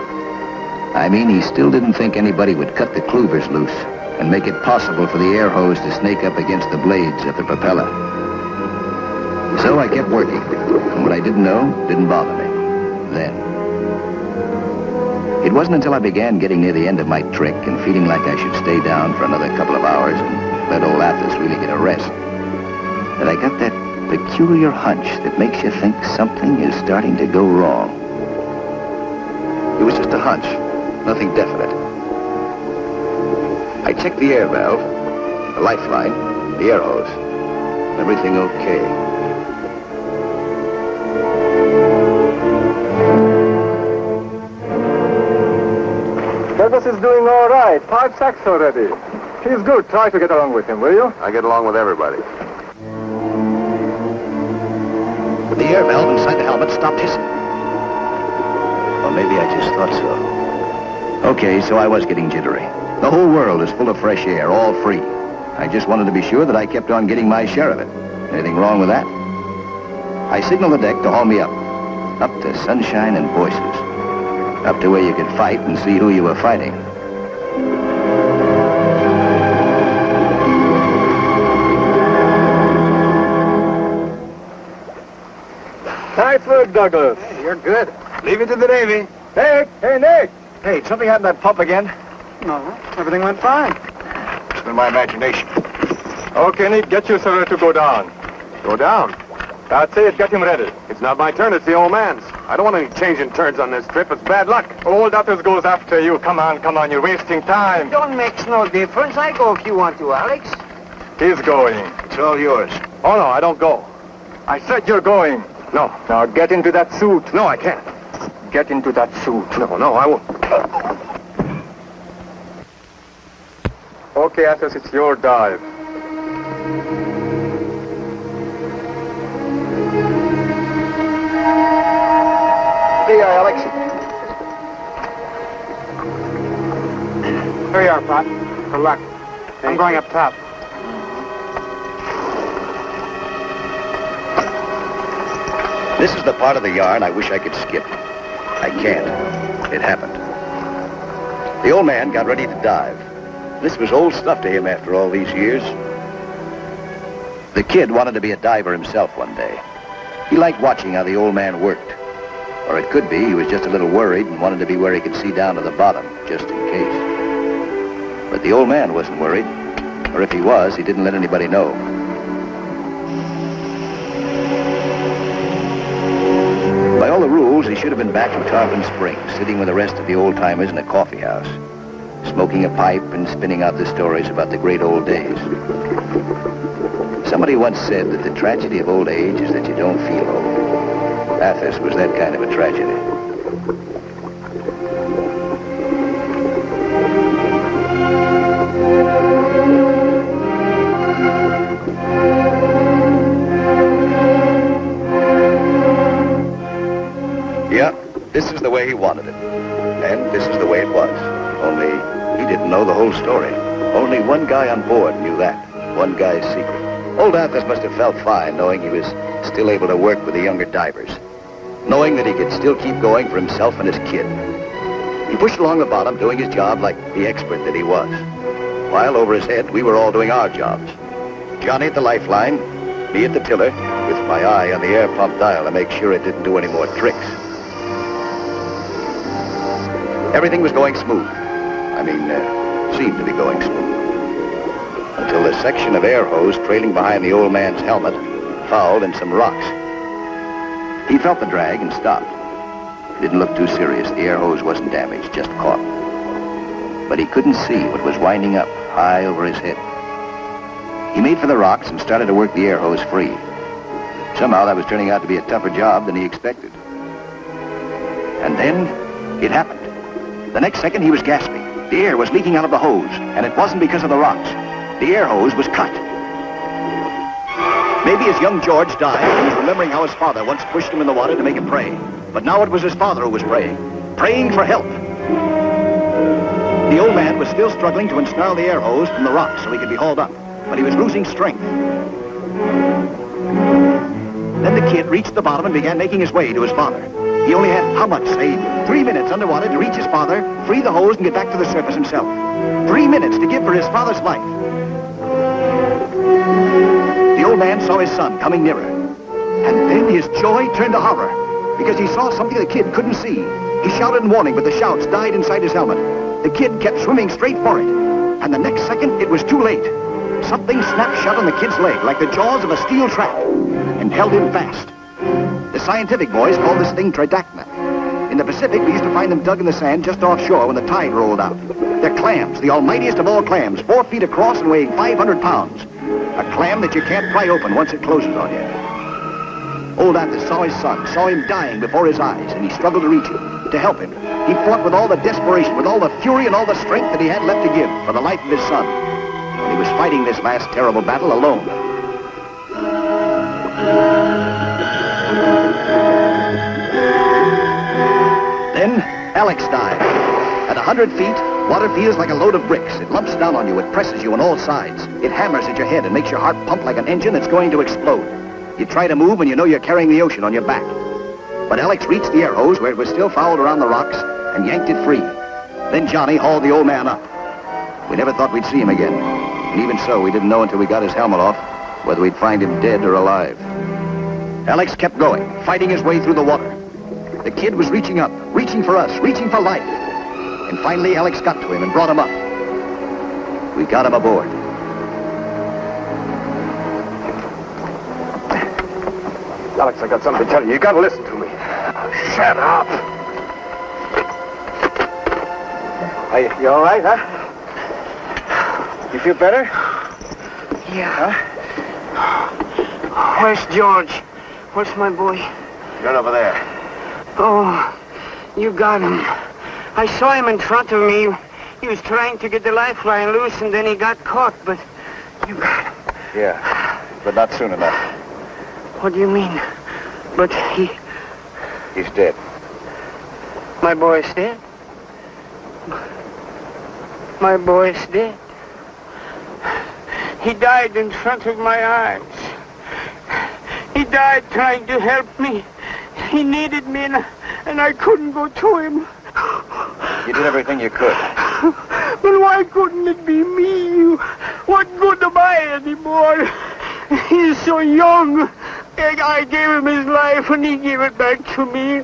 I mean, he still didn't think anybody would cut the clouvers loose and make it possible for the air hose to snake up against the blades of the propeller. So I kept working, and what I didn't know didn't bother me. Then. It wasn't until I began getting near the end of my trick and feeling like I should stay down for another couple of hours and let old Athos really get a rest that I got that peculiar hunch that makes you think something is starting to go wrong. It was just a hunch, nothing definite. I checked the air valve, the lifeline, the air hose. Everything okay. Right. Five sacks already. He's good. Try to get along with him, will you? I get along with everybody. The air valve inside the helmet stopped hissing. Or maybe I just thought so. Okay, so I was getting jittery. The whole world is full of fresh air, all free. I just wanted to be sure that I kept on getting my share of it. Anything wrong with that? I signaled the deck to haul me up. Up to sunshine and voices. Up to where you could fight and see who you were fighting. Nice work, Douglas. You're good. Leave it to the Navy. Nick! Hey, Nick! Hey, something happened to that pump again? No, everything went fine. It's been my imagination. Okay, Nick, get your server to go down. Go down. That's it. Get him ready. It's not my turn, it's the old man's. I don't want any changing turns on this trip. It's bad luck. Old Athos goes after you. Come on, come on. You're wasting time. Don't makes no difference. I go if you want to, Alex. He's going. It's all yours. Oh, no, I don't go. I said you're going. No. Now get into that suit. No, I can't. Get into that suit. No, no, I won't. Okay, Athos, it's your dive. There you Alex. Here you are, Pop. Good luck. I'm going up top. This is the part of the yarn I wish I could skip. I can't. It happened. The old man got ready to dive. This was old stuff to him after all these years. The kid wanted to be a diver himself one day. He liked watching how the old man worked. Or it could be he was just a little worried and wanted to be where he could see down to the bottom, just in case. But the old man wasn't worried. Or if he was, he didn't let anybody know. He should have been back in Tarpon Springs, sitting with the rest of the old-timers in a coffee house, smoking a pipe and spinning out the stories about the great old days. Somebody once said that the tragedy of old age is that you don't feel old. Athos was that kind of a tragedy. This is the way he wanted it. And this is the way it was. Only he didn't know the whole story. Only one guy on board knew that. One guy's secret. Old Athos must have felt fine knowing he was still able to work with the younger divers. Knowing that he could still keep going for himself and his kid. He pushed along the bottom, doing his job like the expert that he was. While over his head, we were all doing our jobs. Johnny at the lifeline, me at the tiller, with my eye on the air pump dial to make sure it didn't do any more tricks. Everything was going smooth. I mean, uh, seemed to be going smooth. Until the section of air hose trailing behind the old man's helmet fouled in some rocks. He felt the drag and stopped. It didn't look too serious. The air hose wasn't damaged, just caught. But he couldn't see what was winding up high over his head. He made for the rocks and started to work the air hose free. Somehow that was turning out to be a tougher job than he expected. And then it happened. The next second he was gasping. The air was leaking out of the hose, and it wasn't because of the rocks. The air hose was cut. Maybe as young George died, he was remembering how his father once pushed him in the water to make him pray. But now it was his father who was praying, praying for help. The old man was still struggling to ensnarl the air hose from the rocks so he could be hauled up, but he was losing strength. Then the kid reached the bottom and began making his way to his father. He only had, how much, say, three minutes underwater to reach his father, free the hose, and get back to the surface himself. Three minutes to give for his father's life. The old man saw his son coming nearer. And then his joy turned to horror because he saw something the kid couldn't see. He shouted in warning, but the shouts died inside his helmet. The kid kept swimming straight for it. And the next second, it was too late. Something snapped shut on the kid's leg like the jaws of a steel trap and held him fast. The scientific boys call this thing tridacna. In the Pacific, we used to find them dug in the sand just offshore when the tide rolled out. They're clams, the almightiest of all clams, four feet across and weighing 500 pounds. A clam that you can't pry open once it closes on you. Old Athos saw his son, saw him dying before his eyes, and he struggled to reach him, to help him. He fought with all the desperation, with all the fury and all the strength that he had left to give for the life of his son. And he was fighting this last terrible battle alone. Then Alex died. At a hundred feet, water feels like a load of bricks. It lumps down on you. It presses you on all sides. It hammers at your head and makes your heart pump like an engine that's going to explode. You try to move and you know you're carrying the ocean on your back. But Alex reached the air hose where it was still fouled around the rocks and yanked it free. Then Johnny hauled the old man up. We never thought we'd see him again. And even so, we didn't know until we got his helmet off whether we'd find him dead or alive. Alex kept going, fighting his way through the water. The kid was reaching up, reaching for us, reaching for life. And finally, Alex got to him and brought him up. We got him aboard. Alex, I got something to tell you. You gotta listen to me. Shut up. Are you, you all right, huh? You feel better? Yeah. Where's George? Where's my boy? Right over there. Oh, you got him. I saw him in front of me. He was trying to get the lifeline loose, and then he got caught, but you got him. Yeah, but not soon enough. What do you mean? But he... He's dead. My boy's dead? My boy's dead. He died in front of my eyes. He died trying to help me. He needed me, and, and I couldn't go to him. You did everything you could. But why couldn't it be me? What good am I anymore? He's so young. And I gave him his life, and he gave it back to me.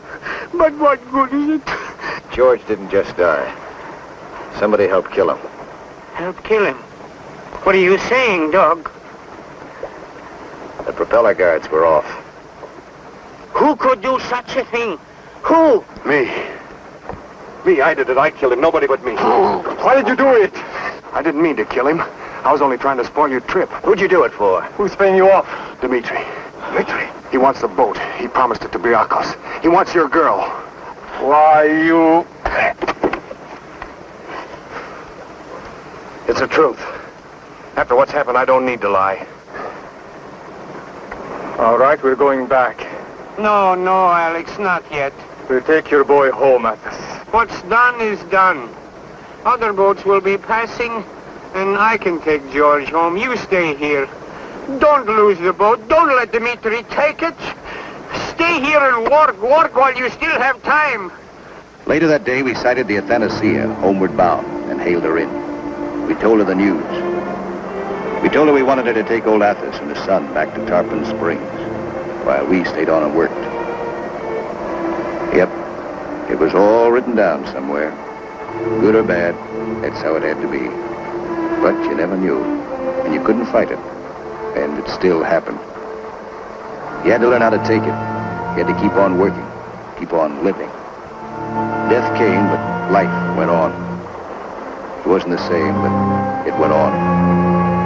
But what good is it? George didn't just die. Somebody helped kill him. Help kill him. What are you saying, dog? The propeller guards were off. Who could do such a thing? Who? Me. Me, I did it. I killed him. Nobody but me. Why did you do it? I didn't mean to kill him. I was only trying to spoil your trip. Who'd you do it for? Who's paying you off? Dimitri. Dimitri? He wants the boat. He promised it to Briakis. He wants your girl. Why, you... It's the truth. After what's happened, I don't need to lie. All right, we're going back. No, no, Alex, not yet. We'll take your boy home, Athos. What's done is done. Other boats will be passing, and I can take George home. You stay here. Don't lose the boat. Don't let Dimitri take it. Stay here and work. Work while you still have time. Later that day, we sighted the Athanasia, homeward bound, and hailed her in. We told her the news. We told her we wanted her to take old Athos and his son back to Tarpon Springs, while we stayed on and worked. Yep, it was all written down somewhere. Good or bad, that's how it had to be. But you never knew, and you couldn't fight it. And it still happened. You had to learn how to take it. You had to keep on working, keep on living. Death came, but life went on. It wasn't the same, but it went on.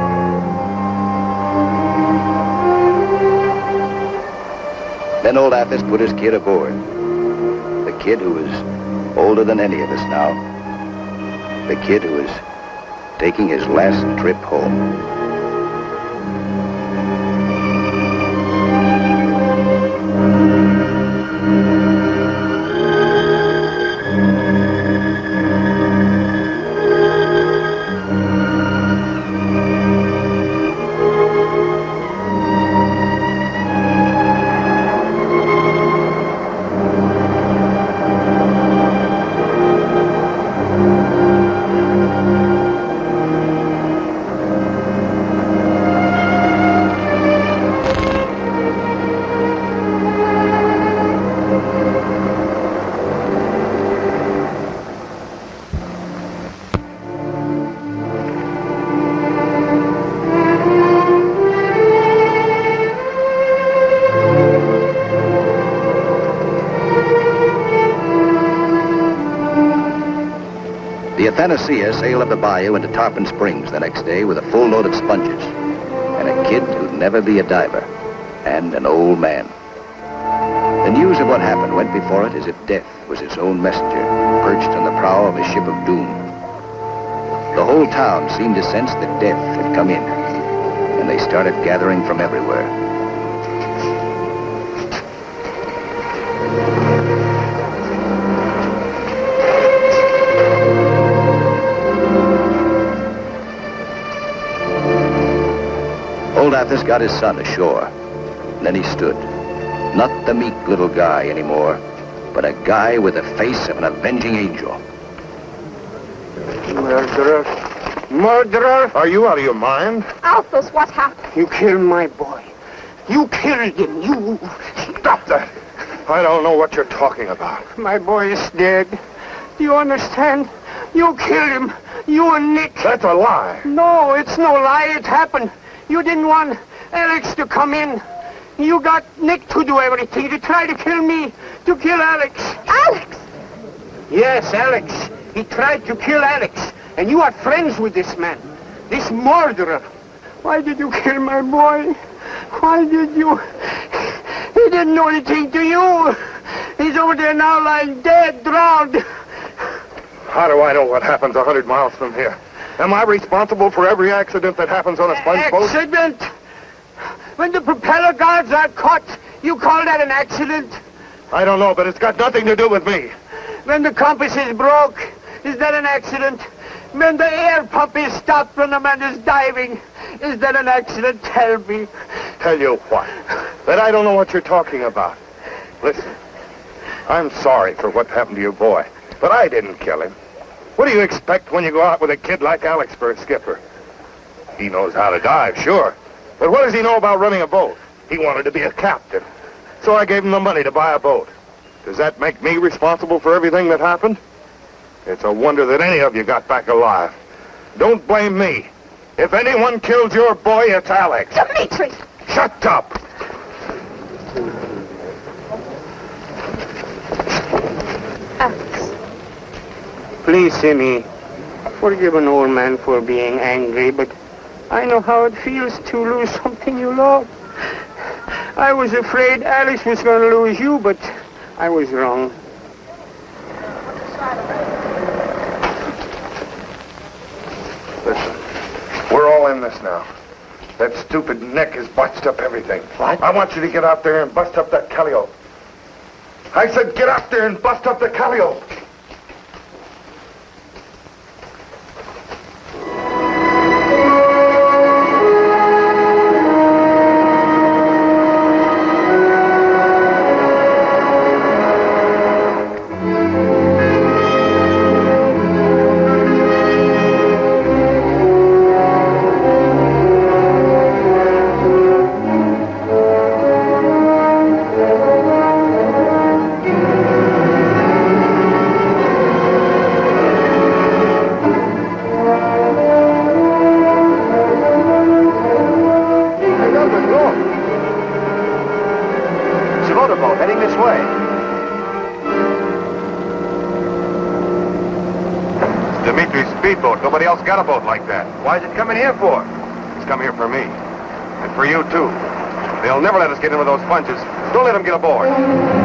Then old Athos put his kid aboard. The kid who was older than any of us now. The kid who was taking his last trip home. Athanasia sailed up the bayou into Tarpon Springs the next day with a full load of sponges and a kid who'd never be a diver and an old man. The news of what happened went before it as if death was its own messenger, perched on the prow of a ship of doom. The whole town seemed to sense that death had come in, and they started gathering from everywhere. Got his son ashore. And then he stood. Not the meek little guy anymore, but a guy with the face of an avenging angel. Murderer. Murderer. Are you out of your mind? Alphys, what happened? You killed my boy. You killed him. You. Stop that. I don't know what you're talking about. My boy is dead. Do you understand? You killed him. You and Nick. That's a lie. No, it's no lie. It happened. You didn't want Alex to come in. You got Nick to do everything, to try to kill me, to kill Alex. Alex! Yes, Alex. He tried to kill Alex. And you are friends with this man, this murderer. Why did you kill my boy? Why did you? He didn't do anything to you. He's over there now lying dead, drowned. How do I know what happens a hundred miles from here? Am I responsible for every accident that happens on a sponge boat? Accident? When the propeller guards are caught, you call that an accident? I don't know, but it's got nothing to do with me. When the compass is broke, is that an accident? When the air pump is stopped when the man is diving, is that an accident? Tell me. Tell you what, that I don't know what you're talking about. Listen, I'm sorry for what happened to your boy, but I didn't kill him. What do you expect when you go out with a kid like Alex for a skipper? He knows how to dive, sure. But what does he know about running a boat? He wanted to be a captain. So I gave him the money to buy a boat. Does that make me responsible for everything that happened? It's a wonder that any of you got back alive. Don't blame me. If anyone killed your boy, it's Alex. Demetrius! Shut up! Alex. Please, Simi, forgive an old man for being angry, but I know how it feels to lose something you love. I was afraid Alice was going to lose you, but I was wrong. Listen, we're all in this now. That stupid Nick has botched up everything. What? I want you to get out there and bust up that Calliope. I said get out there and bust up the Calliope. Boat. Why is it coming here for? It's come here for me. And for you, too. They'll never let us get in with those sponges. Don't let them get aboard.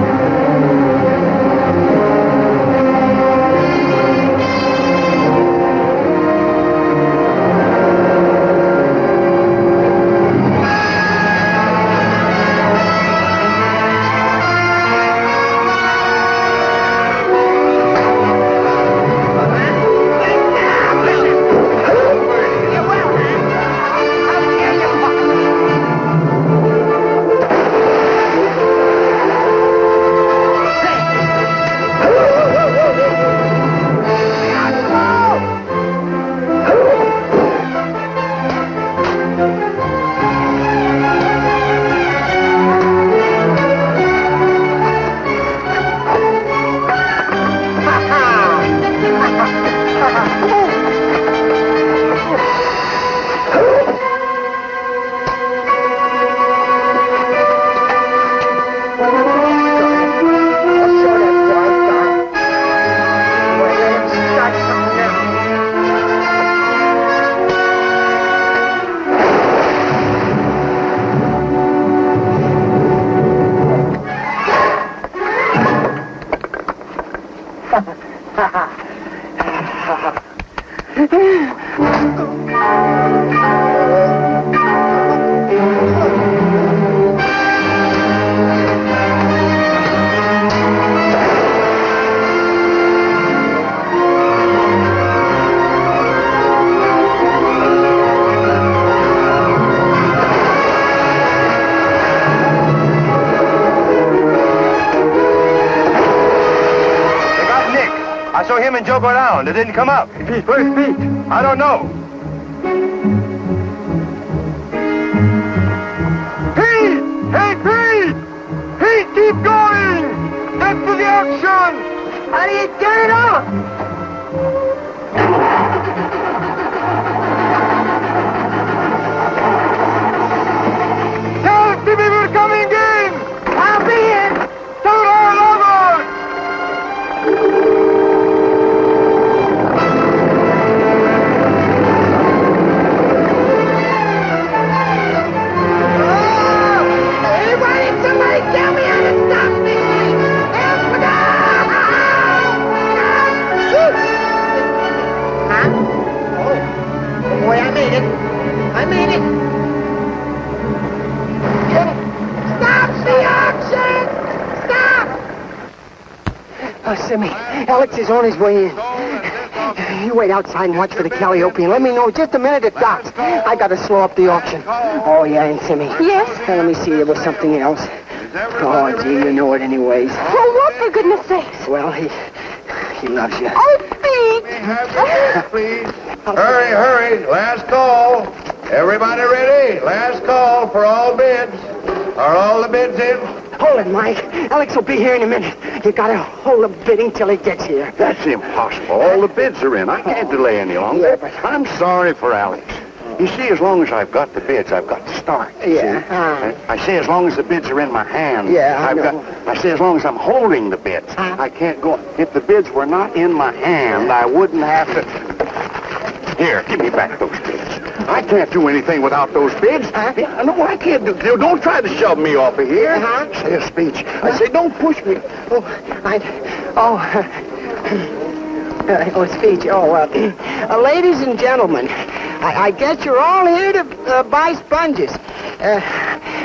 I saw him and Joe go down. They didn't come up. Pete, where's Pete? I don't know. Pete! Hey, Pete! Pete, keep going! Get to the action! How do you turn it off? Stop! Oh, Simi, Alex is on his way in. You wait outside and watch for the Calliope and let me know just a minute it docks. I gotta slow up the auction. Oh, yeah, and Simi. Yes? Now, let me see, there was something else. Oh, gee, you know it anyways. Well, what, for goodness sakes? Well, he... he loves you. Oh, Pete! Please. Hurry, hurry. Last call. Everybody ready? Last call for all bids. Are all the bids in? Hold it, Mike. Alex will be here in a minute. You gotta hold the bidding till he gets here. That's impossible. All the bids are in. I can't delay any longer. Yeah, but- I'm sorry for Alex. You see, as long as I've got the bids, I've got to start. Yeah. Uh, I say as long as the bids are in my hand. Yeah, I I've know. got. I say as long as I'm holding the bids. Huh? I can't go. If the bids were not in my hand, I wouldn't have to. Here, give me back those bids. I can't do anything without those bids. Huh? No, I can't do. you Don't try to shove me off of here. Uh-huh. Say a speech. I say don't push me. oh, I... Oh... Uh, oh, speech. Oh, uh, uh, ladies and gentlemen, I, I guess you're all here to uh, buy sponges. Uh,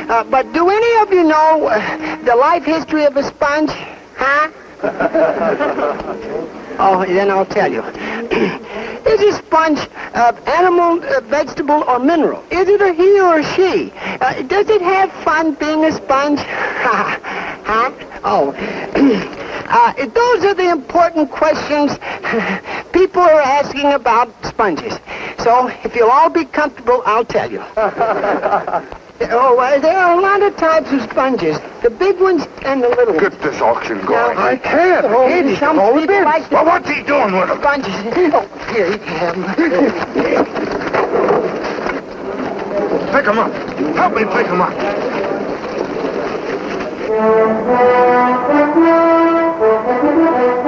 uh, but do any of you know uh, the life history of a sponge? Huh? oh, then I'll tell you. Is a sponge uh, animal, uh, vegetable, or mineral? Is it a he or a she? Uh, does it have fun being a sponge? huh? Oh. uh, those are the important questions people are asking about sponges. So, if you'll all be comfortable, I'll tell you. oh, uh, there are a lot of types of sponges. The big ones and the little ones. Get this auction going. Now, I can't. Oh, I can't. He's some got all the bids. like to- Well, what's he doing with them? Sponges. Oh, here, you can have 'em. Pick him up. Help me pick him up.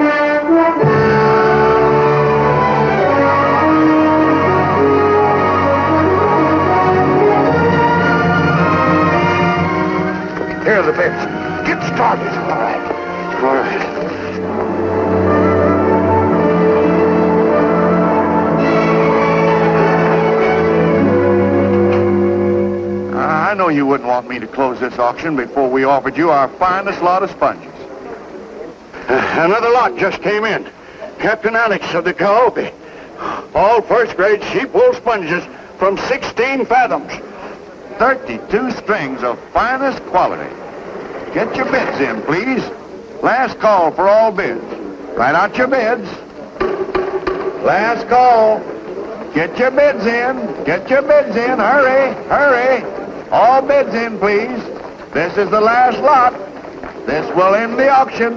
the. Get started. All right. All right. I know you wouldn't want me to close this auction before we offered you our finest lot of sponges. Uh, Another lot just came in. Captain Alex of the Calliope. All first grade sheep wool sponges from 16 fathoms. 32 strings of finest quality. Get your bids in, please. Last call for all bids. Write out your bids. Last call. Get your bids in. Get your bids in. Hurry, hurry. All bids in, please. This is the last lot. This will end the auction.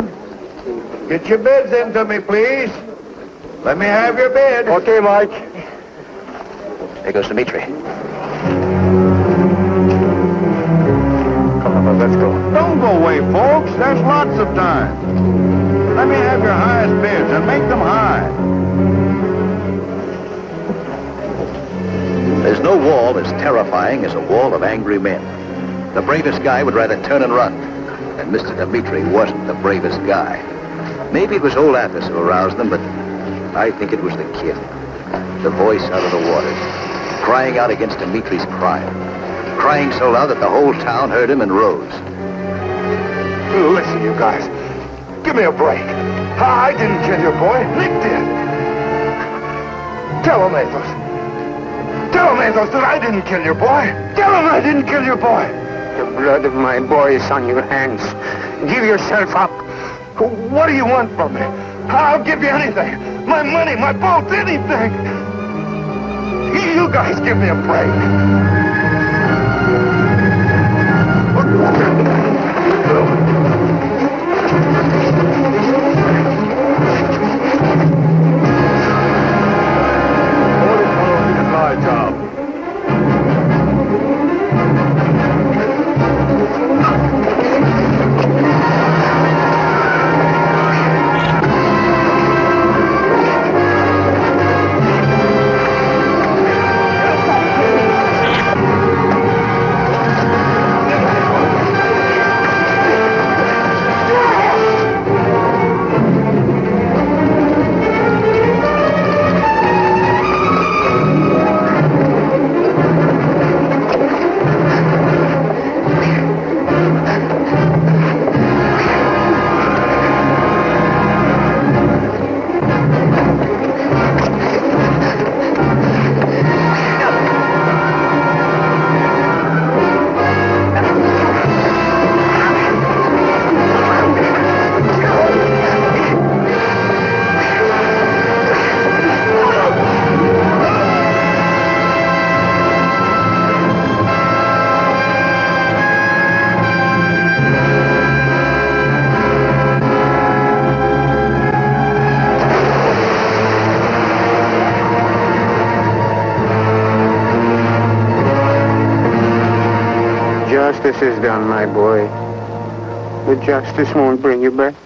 Get your bids in into me, please. Let me have your bid. Okay, Mike. There goes Dimitri. Come on, let's go. Don't go away, folks. There's lots of time. Let me have your highest bids and make them high. There's no wall as terrifying as a wall of angry men. The bravest guy would rather turn and run. And Mr. Dimitri wasn't the bravest guy. Maybe it was old Athos who aroused them, but I think it was the kid. The voice out of the water, crying out against Dimitri's crime. Crying so loud that the whole town heard him and rose. Listen, you guys. Give me a break. I didn't kill your boy. Nick did. Tell him, Athos. Tell him, Athos, that I didn't kill your boy. Tell him I didn't kill your boy. The blood of my boy is on your hands. Give yourself up. What do you want from me? I'll give you anything. My money, my boat, anything. You guys give me a break. justice is done, my boy. The justice won't bring you back.